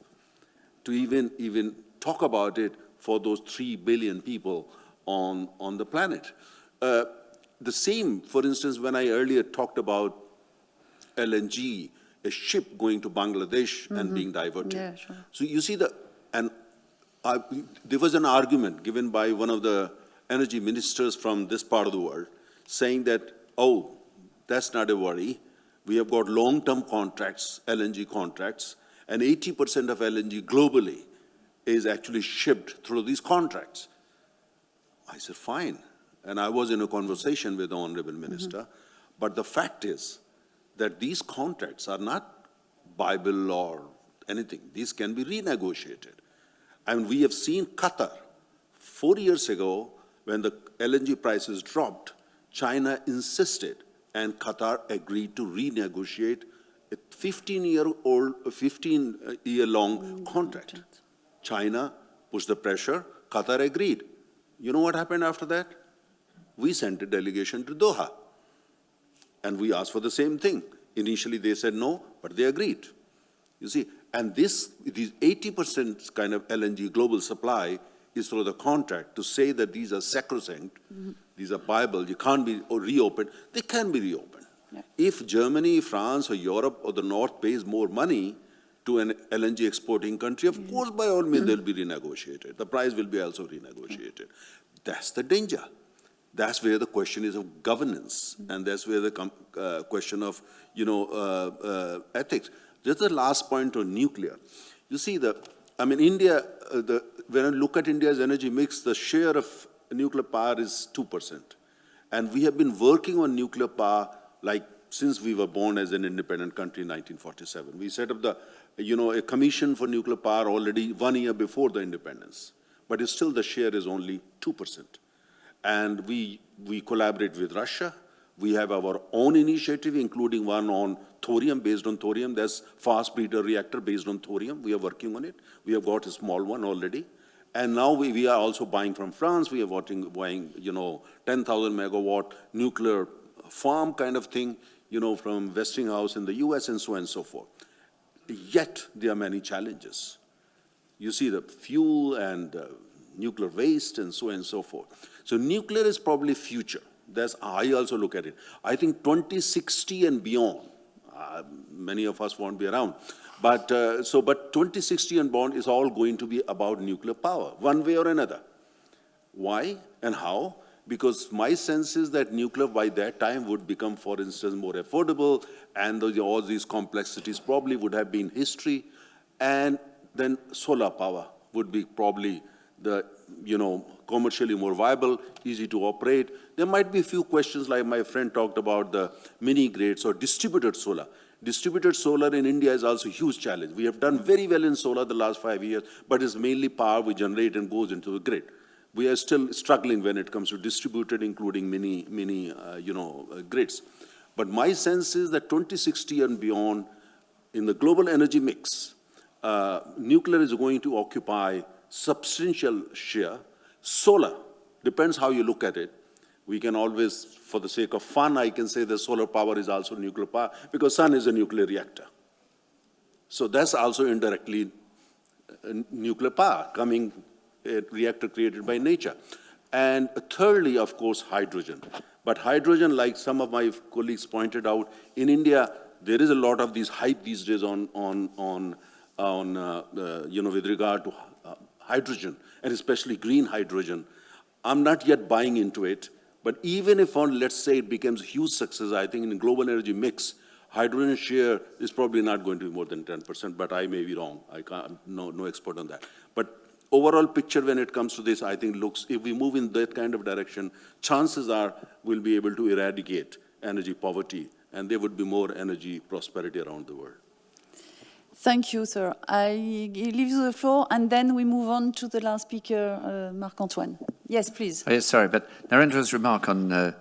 to even, even talk about it for those three billion people on, on the planet. Uh, the same, for instance, when I earlier talked about LNG, a ship going to Bangladesh and mm-hmm. being diverted. Yeah, sure. So you see the, and I, there was an argument given by one of the energy ministers from this part of the world saying that, oh, that's not a worry. We have got long-term contracts, LNG contracts, and 80% of LNG globally is actually shipped through these contracts. I said, fine. And I was in a conversation with the honorable minister. Mm-hmm. But the fact is that these contracts are not Bible or anything. These can be renegotiated. And we have seen Qatar, four years ago, when the LNG prices dropped, China insisted and Qatar agreed to renegotiate a 15-year-old, 15-year-long contract. China pushed the pressure, Qatar agreed. You know what happened after that? We sent a delegation to Doha. And we asked for the same thing. Initially, they said no, but they agreed. You see, and this, these 80% kind of LNG global supply is through the contract to say that these are sacrosanct, mm-hmm. these are Bible, you can't be reopened, they can be reopened. If Germany, France, or Europe, or the North pays more money to an LNG exporting country, of course, by all means, mm-hmm. they'll be renegotiated. The price will be also renegotiated. Mm-hmm. That's the danger. That's where the question is of governance, and that's where the uh, question of, you know, uh, uh, ethics. Just the last point on nuclear. You see, the, I mean, India, uh, the, when I look at India's energy mix, the share of nuclear power is 2%. And we have been working on nuclear power like since we were born as an independent country in 1947. We set up the, you know, a commission for nuclear power already one year before the independence. But still the share is only 2%. And we, we collaborate with Russia. We have our own initiative, including one on thorium, based on thorium. There's fast breeder reactor based on thorium. We are working on it. We have got a small one already. And now we, we are also buying from France. We are buying, buying you know, 10,000 megawatt nuclear farm kind of thing, you know, from Westinghouse in the US and so on and so forth. Yet, there are many challenges. You see the fuel and uh, nuclear waste and so on and so forth. So nuclear is probably future. That's I also look at it. I think 2060 and beyond, uh, many of us won't be around, but uh, so but 2060 and beyond is all going to be about nuclear power, one way or another. Why and how? Because my sense is that nuclear by that time would become, for instance, more affordable, and the, all these complexities probably would have been history, and then solar power would be probably the, you know, commercially more viable, easy to operate. There might be a few questions like my friend talked about the mini grids or distributed solar. Distributed solar in India is also a huge challenge. We have done very well in solar the last five years, but it's mainly power we generate and goes into the grid. We are still struggling when it comes to distributed, including mini, mini uh, you know, uh, grids. But my sense is that 2060 and beyond, in the global energy mix, uh, nuclear is going to occupy substantial share. Solar, depends how you look at it. We can always, for the sake of fun, I can say that solar power is also nuclear power because sun is a nuclear reactor. So that's also indirectly uh, nuclear power coming, a reactor created by nature. And thirdly, of course, hydrogen. But hydrogen, like some of my colleagues pointed out, in India, there is a lot of these hype these days on, on, on, on uh, uh, you know, with regard to uh, hydrogen, and especially green hydrogen. I'm not yet buying into it, but even if on, let's say it becomes a huge success, I think in the global energy mix, hydrogen share is probably not going to be more than 10%, but I may be wrong. I can't, no, no expert on that. But overall picture when it comes to this, I think looks, if we move in that kind of direction, chances are we'll be able to eradicate energy poverty and there would be more energy prosperity around the world. Thank you, sir. I leave the floor, and then we move on to the last speaker, uh, Marc-Antoine. Yes, please. Oh, yes, sorry, but Narendra's remark on uh,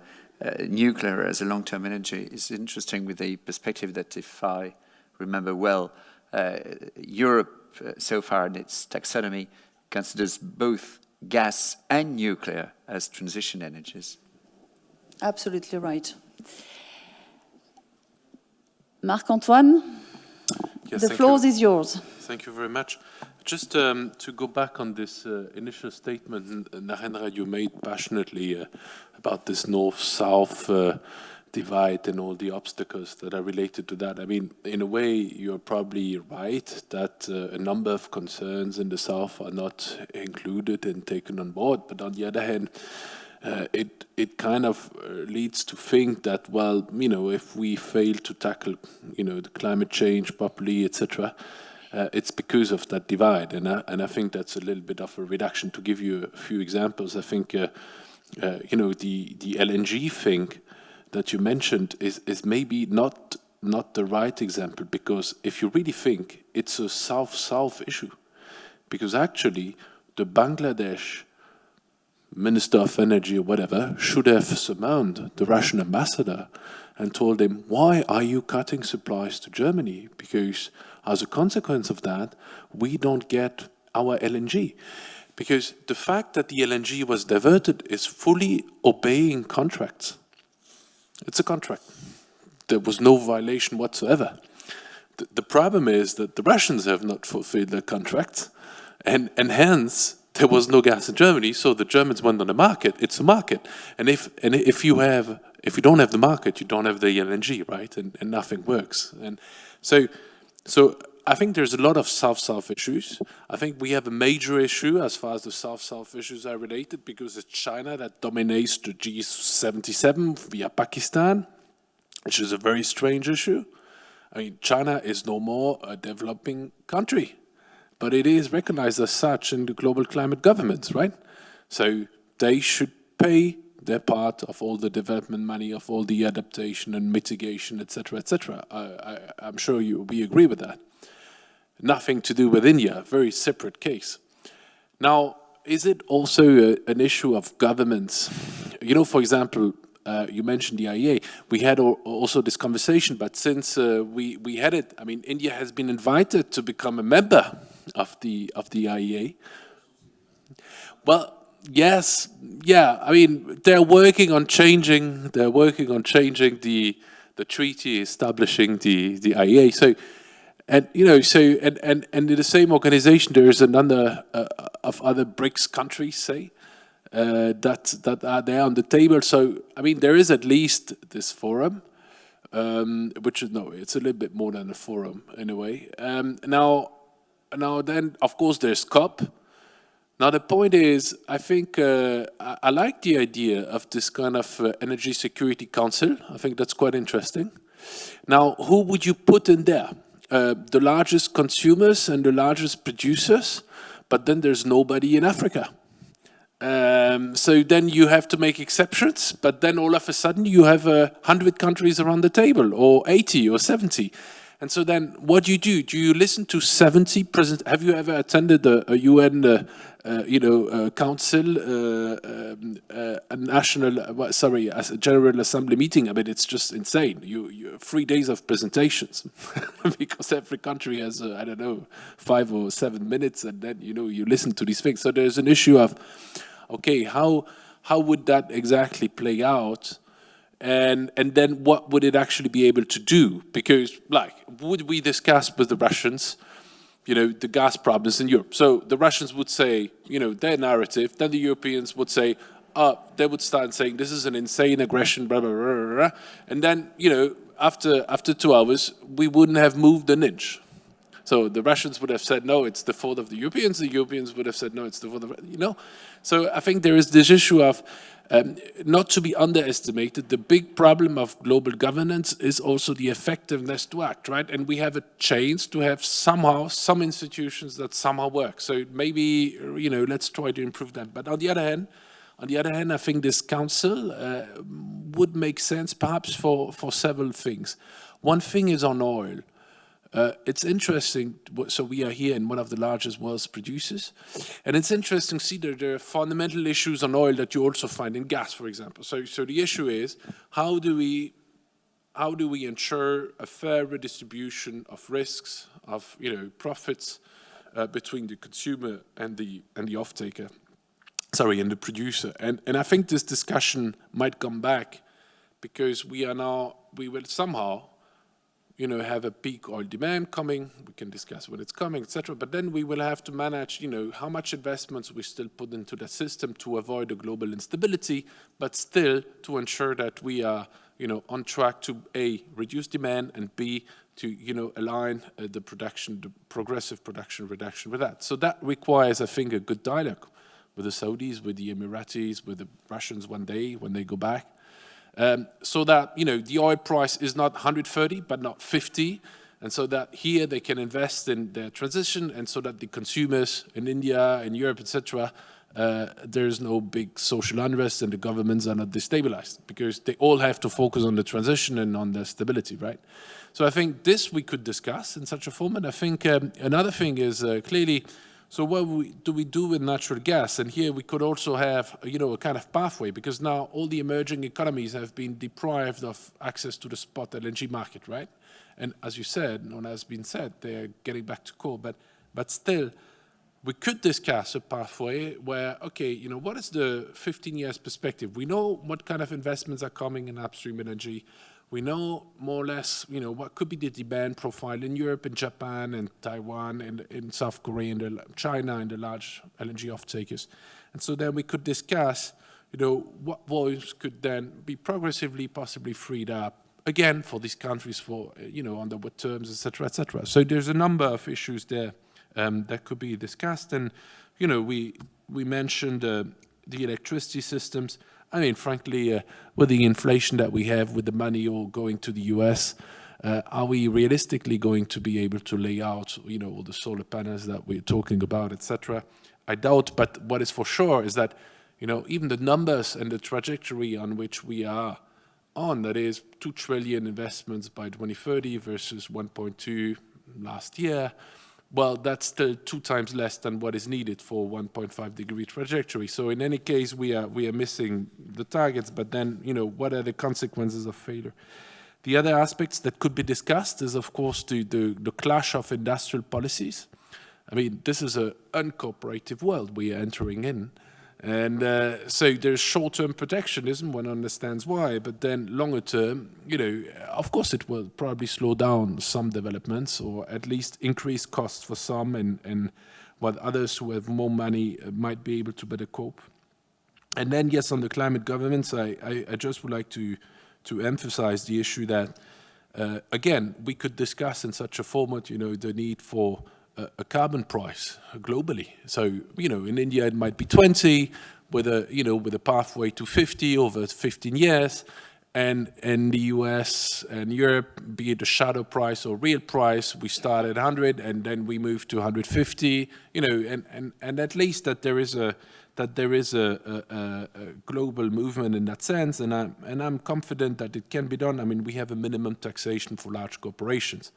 uh, nuclear as a long-term energy is interesting with the perspective that, if I remember well, uh, Europe uh, so far in its taxonomy considers both gas and nuclear as transition energies. Absolutely right. Marc-Antoine? Yes, the floor you. is yours. Thank you very much. Just um, to go back on this uh, initial statement, Narendra, you made passionately uh, about this north-south uh, divide and all the obstacles that are related to that. I mean, in a way, you're probably right that uh, a number of concerns in the south are not included and taken on board. But on the other hand, uh, it it kind of uh, leads to think that well you know if we fail to tackle you know the climate change properly etc uh, it's because of that divide. And I, and I think that's a little bit of a reduction. To give you a few examples I think uh, uh, you know the the LNG thing that you mentioned is is maybe not not the right example because if you really think it's a south-south issue. Because actually the Bangladesh Minister of Energy or whatever should have summoned the Russian ambassador and told him, why are you cutting supplies to Germany? Because as a consequence of that, we don't get our LNG. Because the fact that the LNG was diverted is fully obeying contracts. It's a contract. There was no violation whatsoever. The, the problem is that the Russians have not fulfilled their contracts, and, and hence there was no gas in Germany, so the Germans went on the market. It's a market, and if and if you have if you don't have the market, you don't have the LNG, right? And, and nothing works. And so, so I think there's a lot of South-South issues. I think we have a major issue as far as the South-South issues are related because it's China that dominates the G77 via Pakistan, which is a very strange issue. I mean, China is no more a developing country, but it is recognized as such in the global climate governments, right? So they should pay their part of all the development money, of all the adaptation and mitigation, etc., etc. I, am sure you we agree with that. Nothing to do with India, very separate case. Now, is it also a, an issue of governments? You know, for example, uh, you mentioned the IEA. We had also this conversation, but since uh, we we had it, I mean, India has been invited to become a member of the of the IEA. Well, yes, yeah. I mean, they're working on changing. They're working on changing the the treaty establishing the the IEA. So, and you know, so and and and in the same organization, there is a number uh, of other BRICS countries, say. Uh, that that are there on the table. So I mean, there is at least this forum, um, which is no, it's a little bit more than a forum in a way. Um, now, now then, of course, there's COP, now the point is, I think uh, I, I, like the idea of this kind of uh, energy security council. I think that's quite interesting. Now, who would you put in there? Uh, the largest consumers and the largest producers, but then there's nobody in Africa. Um, so then you have to make exceptions, but then all of a sudden you have uh, hundred countries around the table, or 80 or 70. And so then what do you do? Do you listen to 70 present? Have you ever attended a, a UN uh, uh, you know, uh, council, uh, um, a national, sorry, a general assembly meeting. I mean, it's just insane. You, you three days of presentations <laughs> because every country has, I don't know, five or seven minutes, and then you know you listen to these things. So there's an issue of, okay, how how would that exactly play out? And and then what would it actually be able to do? Because like, would we discuss with the Russians? you know, the gas problems in Europe. So the Russians would say, you know, their narrative, then the Europeans would say, uh, they would start saying this is an insane aggression, blah, blah, blah, blah, blah. And then, you know, after, after two hours, we wouldn't have moved an inch. So the Russians would have said, no, it's the fault of the Europeans. The Europeans would have said, no, it's the fault of, you know. So I think there is this issue of um, not to be underestimated, the big problem of global governance is also the effectiveness to act, right? And we have a chance to have somehow some institutions that somehow work. So maybe, you know, let's try to improve that. But on the other hand, on the other hand, I think this council uh, would make sense perhaps for, for several things. One thing is on oil. Uh, it's interesting, so we are here in one of the largest world's producers, and it's interesting to see that there are fundamental issues on oil that you also find in gas, for example. So, so the issue is, how do we how do we ensure a fair redistribution of risks, of you know profits uh, between the consumer and the and the off-taker, sorry, and the producer? And and I think this discussion might come back because we are now we will somehow you know, have a peak oil demand coming. We can discuss when it's coming, etc. But then we will have to manage, you know, how much investments we still put into the system to avoid a global instability, but still to ensure that we are, you know, on track to A, reduce demand, and B, to, you know, align uh, the production, the progressive production reduction with that. So that requires, I think, a good dialogue with the Saudis, with the Emiratis, with the Russians one day when they go back. Um, so that, you know, the oil price is not 130, but not 50. And so that here they can invest in their transition and so that the consumers in India, in Europe, etc., uh, there's no big social unrest and the governments are not destabilized because they all have to focus on the transition and on the stability, right? So I think this we could discuss in such a format. I think um, another thing is uh, clearly so what do we do with natural gas? And here we could also have, you know, a kind of pathway because now all the emerging economies have been deprived of access to the spot LNG market, right? And as you said, and has been said, they're getting back to coal, but, but still, we could discuss a pathway where, okay, you know, what is the 15 years perspective? We know what kind of investments are coming in upstream energy. We know more or less, you know, what could be the demand profile in Europe and Japan and Taiwan and in South Korea and China and the large LNG off-takers. And so then we could discuss, you know, what volumes could then be progressively possibly freed up again for these countries for, you know, under what terms, etc., etc. So there's a number of issues there um, that could be discussed. And, you know, we, we mentioned uh, the electricity systems. I mean, frankly, uh, with the inflation that we have, with the money all going to the US, uh, are we realistically going to be able to lay out, you know, all the solar panels that we're talking about, etc.? I doubt, but what is for sure is that, you know, even the numbers and the trajectory on which we are on, that is 2 trillion investments by 2030 versus 1.2 last year, well, that's still two times less than what is needed for 1.5 degree trajectory. So in any case, we are, we are missing the targets, but then, you know, what are the consequences of failure? The other aspects that could be discussed is, of course, the, the, the clash of industrial policies. I mean, this is an uncooperative world we are entering in. And uh, so there's short-term protectionism, one understands why, but then longer term, you know, of course it will probably slow down some developments or at least increase costs for some and, and while others who have more money uh, might be able to better cope. And then, yes, on the climate governance, I, I, I just would like to, to emphasize the issue that, uh, again, we could discuss in such a format, you know, the need for a, carbon price globally. So, you know, in India it might be 20 with a, you know, with a pathway to 50 over 15 years. And in the US and Europe, be it a shadow price or real price, we start at 100 and then we move to 150, you know, and, and, and at least that there is a, that there is a, a, a, global movement in that sense, and I'm, and I'm confident that it can be done. I mean, we have a minimum taxation for large corporations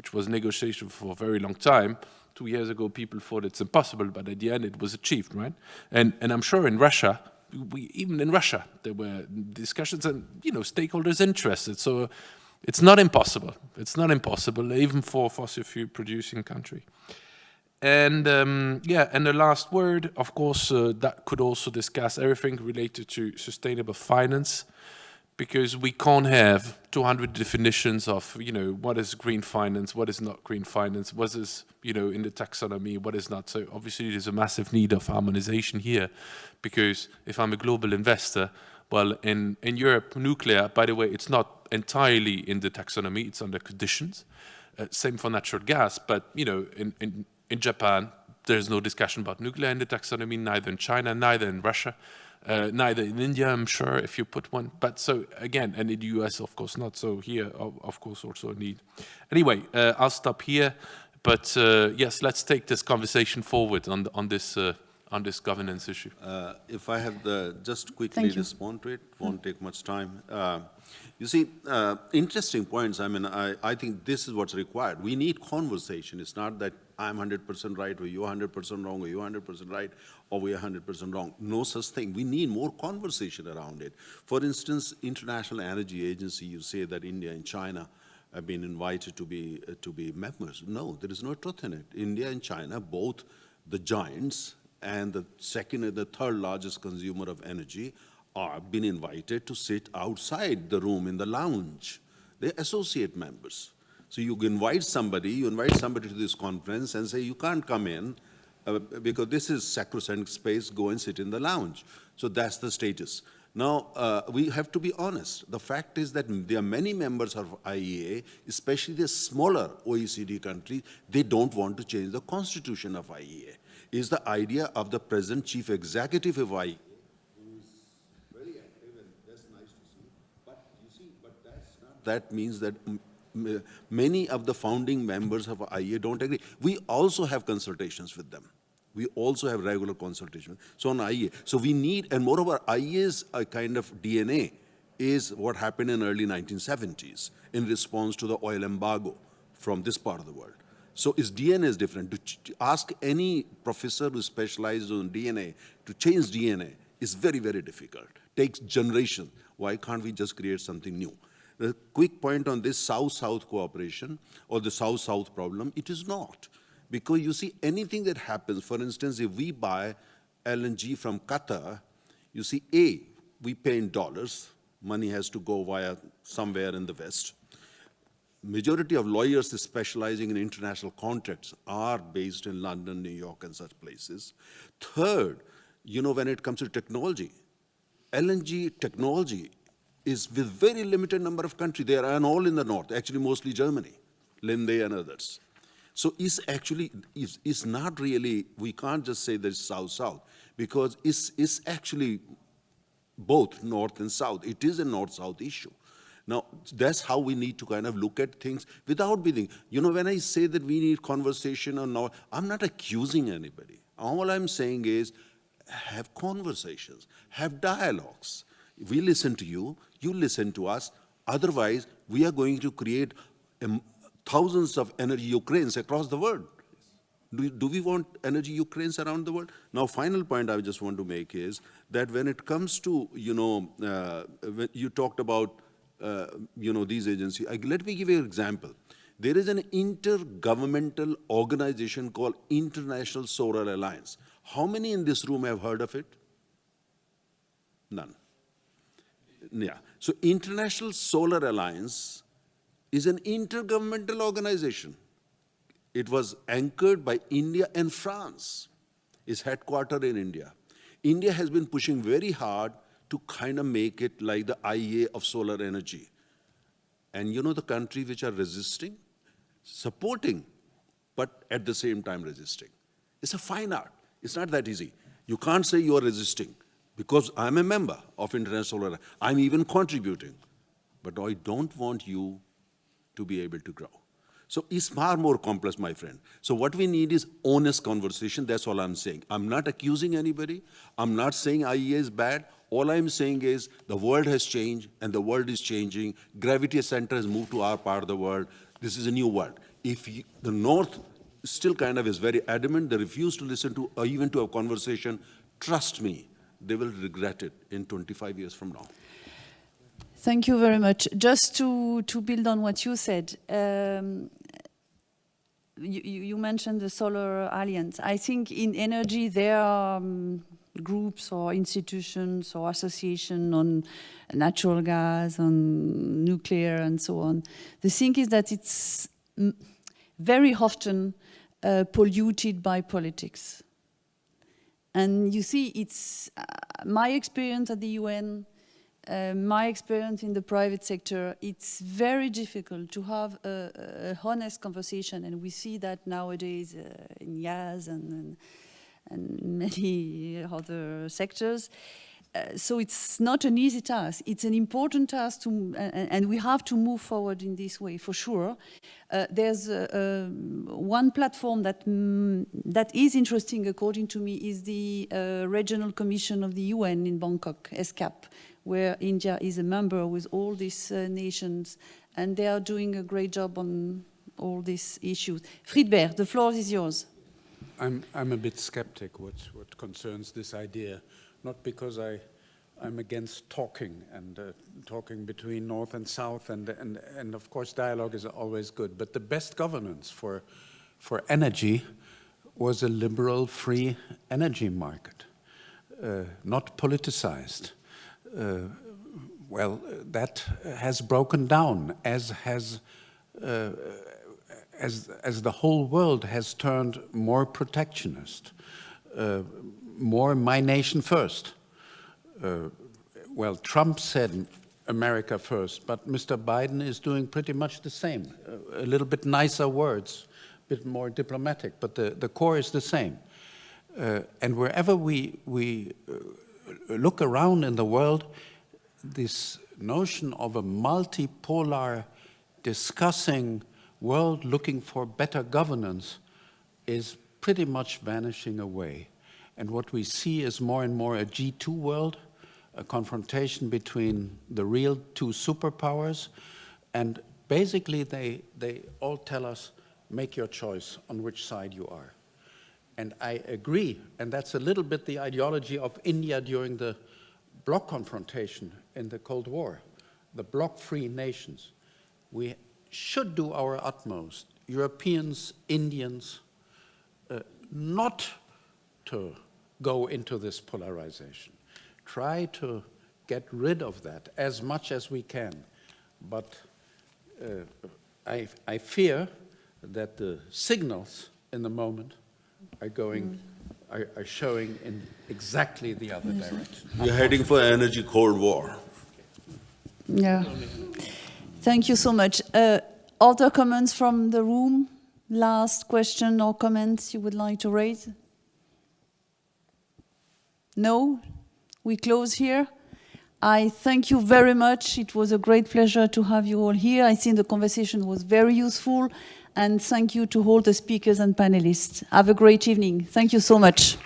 which was negotiated for a very long time. Two years ago, people thought it's impossible, but at the end, it was achieved, right? And, and I'm sure in Russia, we, even in Russia, there were discussions and, you know, stakeholders interested. So it's not impossible. It's not impossible, even for fossil fuel producing country. And um, yeah, and the last word, of course, uh, that could also discuss everything related to sustainable finance because we can't have 200 definitions of, you know, what is green finance, what is not green finance, what is, you know, in the taxonomy, what is not. So obviously there's a massive need of harmonization here because if I'm a global investor, well, in, in Europe, nuclear, by the way, it's not entirely in the taxonomy, it's under conditions. Uh, same for natural gas, but, you know, in, in, in Japan, there's no discussion about nuclear in the taxonomy, neither in China, neither in Russia. Uh, neither in India, I'm sure, if you put one. But so again, and in the US, of course not. So here, of, of course, also a need. Anyway, uh, I'll stop here. But uh, yes, let's take this conversation forward on on this uh, on this governance issue. Uh, if I have the just quickly respond to it, won't take much time. Uh, you see, interesting points. I mean, I, I think this is what's required. We need conversation. It's not that I'm 100% right, or you're 100% wrong, or you're 100% right, or we're 100% wrong. No such thing. We need more conversation around it. For instance, International Energy Agency, you say that India and China have been invited to be, uh, to be members. No, there is no truth in it. India and China, both the giants and the second and the third largest consumer of energy, are been invited to sit outside the room in the lounge. They're associate members. So you invite somebody, you invite somebody to this conference and say, you can't come in uh, because this is sacrosanct space, go and sit in the lounge. So that's the status. Now, uh, we have to be honest. The fact is that there are many members of IEA, especially the smaller OECD countries, they don't want to change the constitution of IEA. Is the idea of the present chief executive of IEA, that means that many of the founding members of IEA don't agree. We also have consultations with them. We also have regular consultation. So on IEA. So we need, and moreover, IEA's a uh, kind of DNA is what happened in early 1970s in response to the oil embargo from this part of the world. So its DNA is different. To ask any professor who specializes on DNA to change DNA is very, very difficult. Takes generation. Why can't we just create something new? A quick point on this South-South cooperation or the South-South problem, it is not. Because you see, anything that happens, for instance, if we buy LNG from Qatar, you see, A, we pay in dollars, money has to go via somewhere in the West. Majority of lawyers specializing in international contracts are based in London, New York, and such places. Third, you know, when it comes to technology, LNG technology is with very limited number of countries. They are all in the north, actually mostly Germany, Linde and others. So it's actually, it's, it's not really, we can't just say there's south-south, because it's, it's actually both north and south. It is a north-south issue. Now, that's how we need to kind of look at things without being, you know, when I say that we need conversation or not, I'm not accusing anybody. All I'm saying is have conversations, have dialogues. We listen to you, you listen to us. Otherwise, we are going to create um, thousands of energy Ukraines across the world. Do, do we want energy Ukraines around the world? Now, final point I just want to make is that when it comes to, you know, uh, you talked about, uh, you know, these agencies, I, let me give you an example. There is an intergovernmental organization called International Solar Alliance. How many in this room have heard of it? None. Yeah. So International Solar Alliance is an intergovernmental organization. It was anchored by India and France. It's headquartered in India. India has been pushing very hard to kind of make it like the IEA of solar energy. And you know the countries which are resisting? Supporting, but at the same time resisting. It's a fine art. It's not that easy. You can't say you are resisting because I'm a member of International Solar. I'm even contributing. But I don't want you to be able to grow. So it's far more complex, my friend. So what we need is honest conversation. That's all I'm saying. I'm not accusing anybody. I'm not saying IEA is bad. All I'm saying is the world has changed and the world is changing. Gravity center has moved to our part of the world. This is a new world. If you, the North still kind of is very adamant, they refuse to listen to or even to a conversation, trust me, they will regret it in 25 years from now. Thank you very much. Just to, to build on what you said, um, you, you, mentioned the Solar Alliance. I think in energy there are um, groups or institutions or associations on natural gas, on nuclear and so on. The thing is that it's very often uh, polluted by politics. And you see, it's uh, my experience at the UN, uh, my experience in the private sector, it's very difficult to have a, a honest conversation, and we see that nowadays uh, in Yaz and, and, and, many <laughs> other sectors. Uh, so it's not an easy task. It's an important task, to, and, and we have to move forward in this way, for sure. Uh, there's one platform that, mm, that is interesting, according to me, is the uh, Regional Commission of the UN in Bangkok, ESCAP, where India is a member with all these uh, nations, and they are doing a great job on all these issues. Friedbert, the floor is yours. I'm, I'm a bit skeptic what, what concerns this idea not because I, I'm against talking and uh, talking between North and South, and, and, and of course dialogue is always good, but the best governance for, for energy was a liberal free energy market, uh, not politicized. Uh, well, that has broken down as has uh, as, as the whole world has turned more protectionist. Uh, more my nation first. Uh, well, Trump said America first, but Mr. Biden is doing pretty much the same. Uh, a little bit nicer words, a bit more diplomatic, but the, the core is the same. Uh, and wherever we, we uh, look around in the world, this notion of a multipolar discussing world looking for better governance is pretty much vanishing away. And what we see is more and more a G2 world, a confrontation between the real two superpowers. And basically, they, they all tell us, make your choice on which side you are. And I agree, and that's a little bit the ideology of India during the bloc confrontation in the Cold War, the bloc-free nations. We should do our utmost, Europeans, Indians, uh, not to go into this polarization. Try to get rid of that as much as we can. But uh, I, I fear that the signals in the moment are going, are, are showing in exactly the other direction. We're heading for energy cold war. Yeah. Thank you so much. Uh, other comments from the room? Last question or comments you would like to raise? No? We close here. I thank you very much. It was a great pleasure to have you all here. I think the conversation was very useful. And thank you to all the speakers and panelists. Have a great evening. Thank you so much.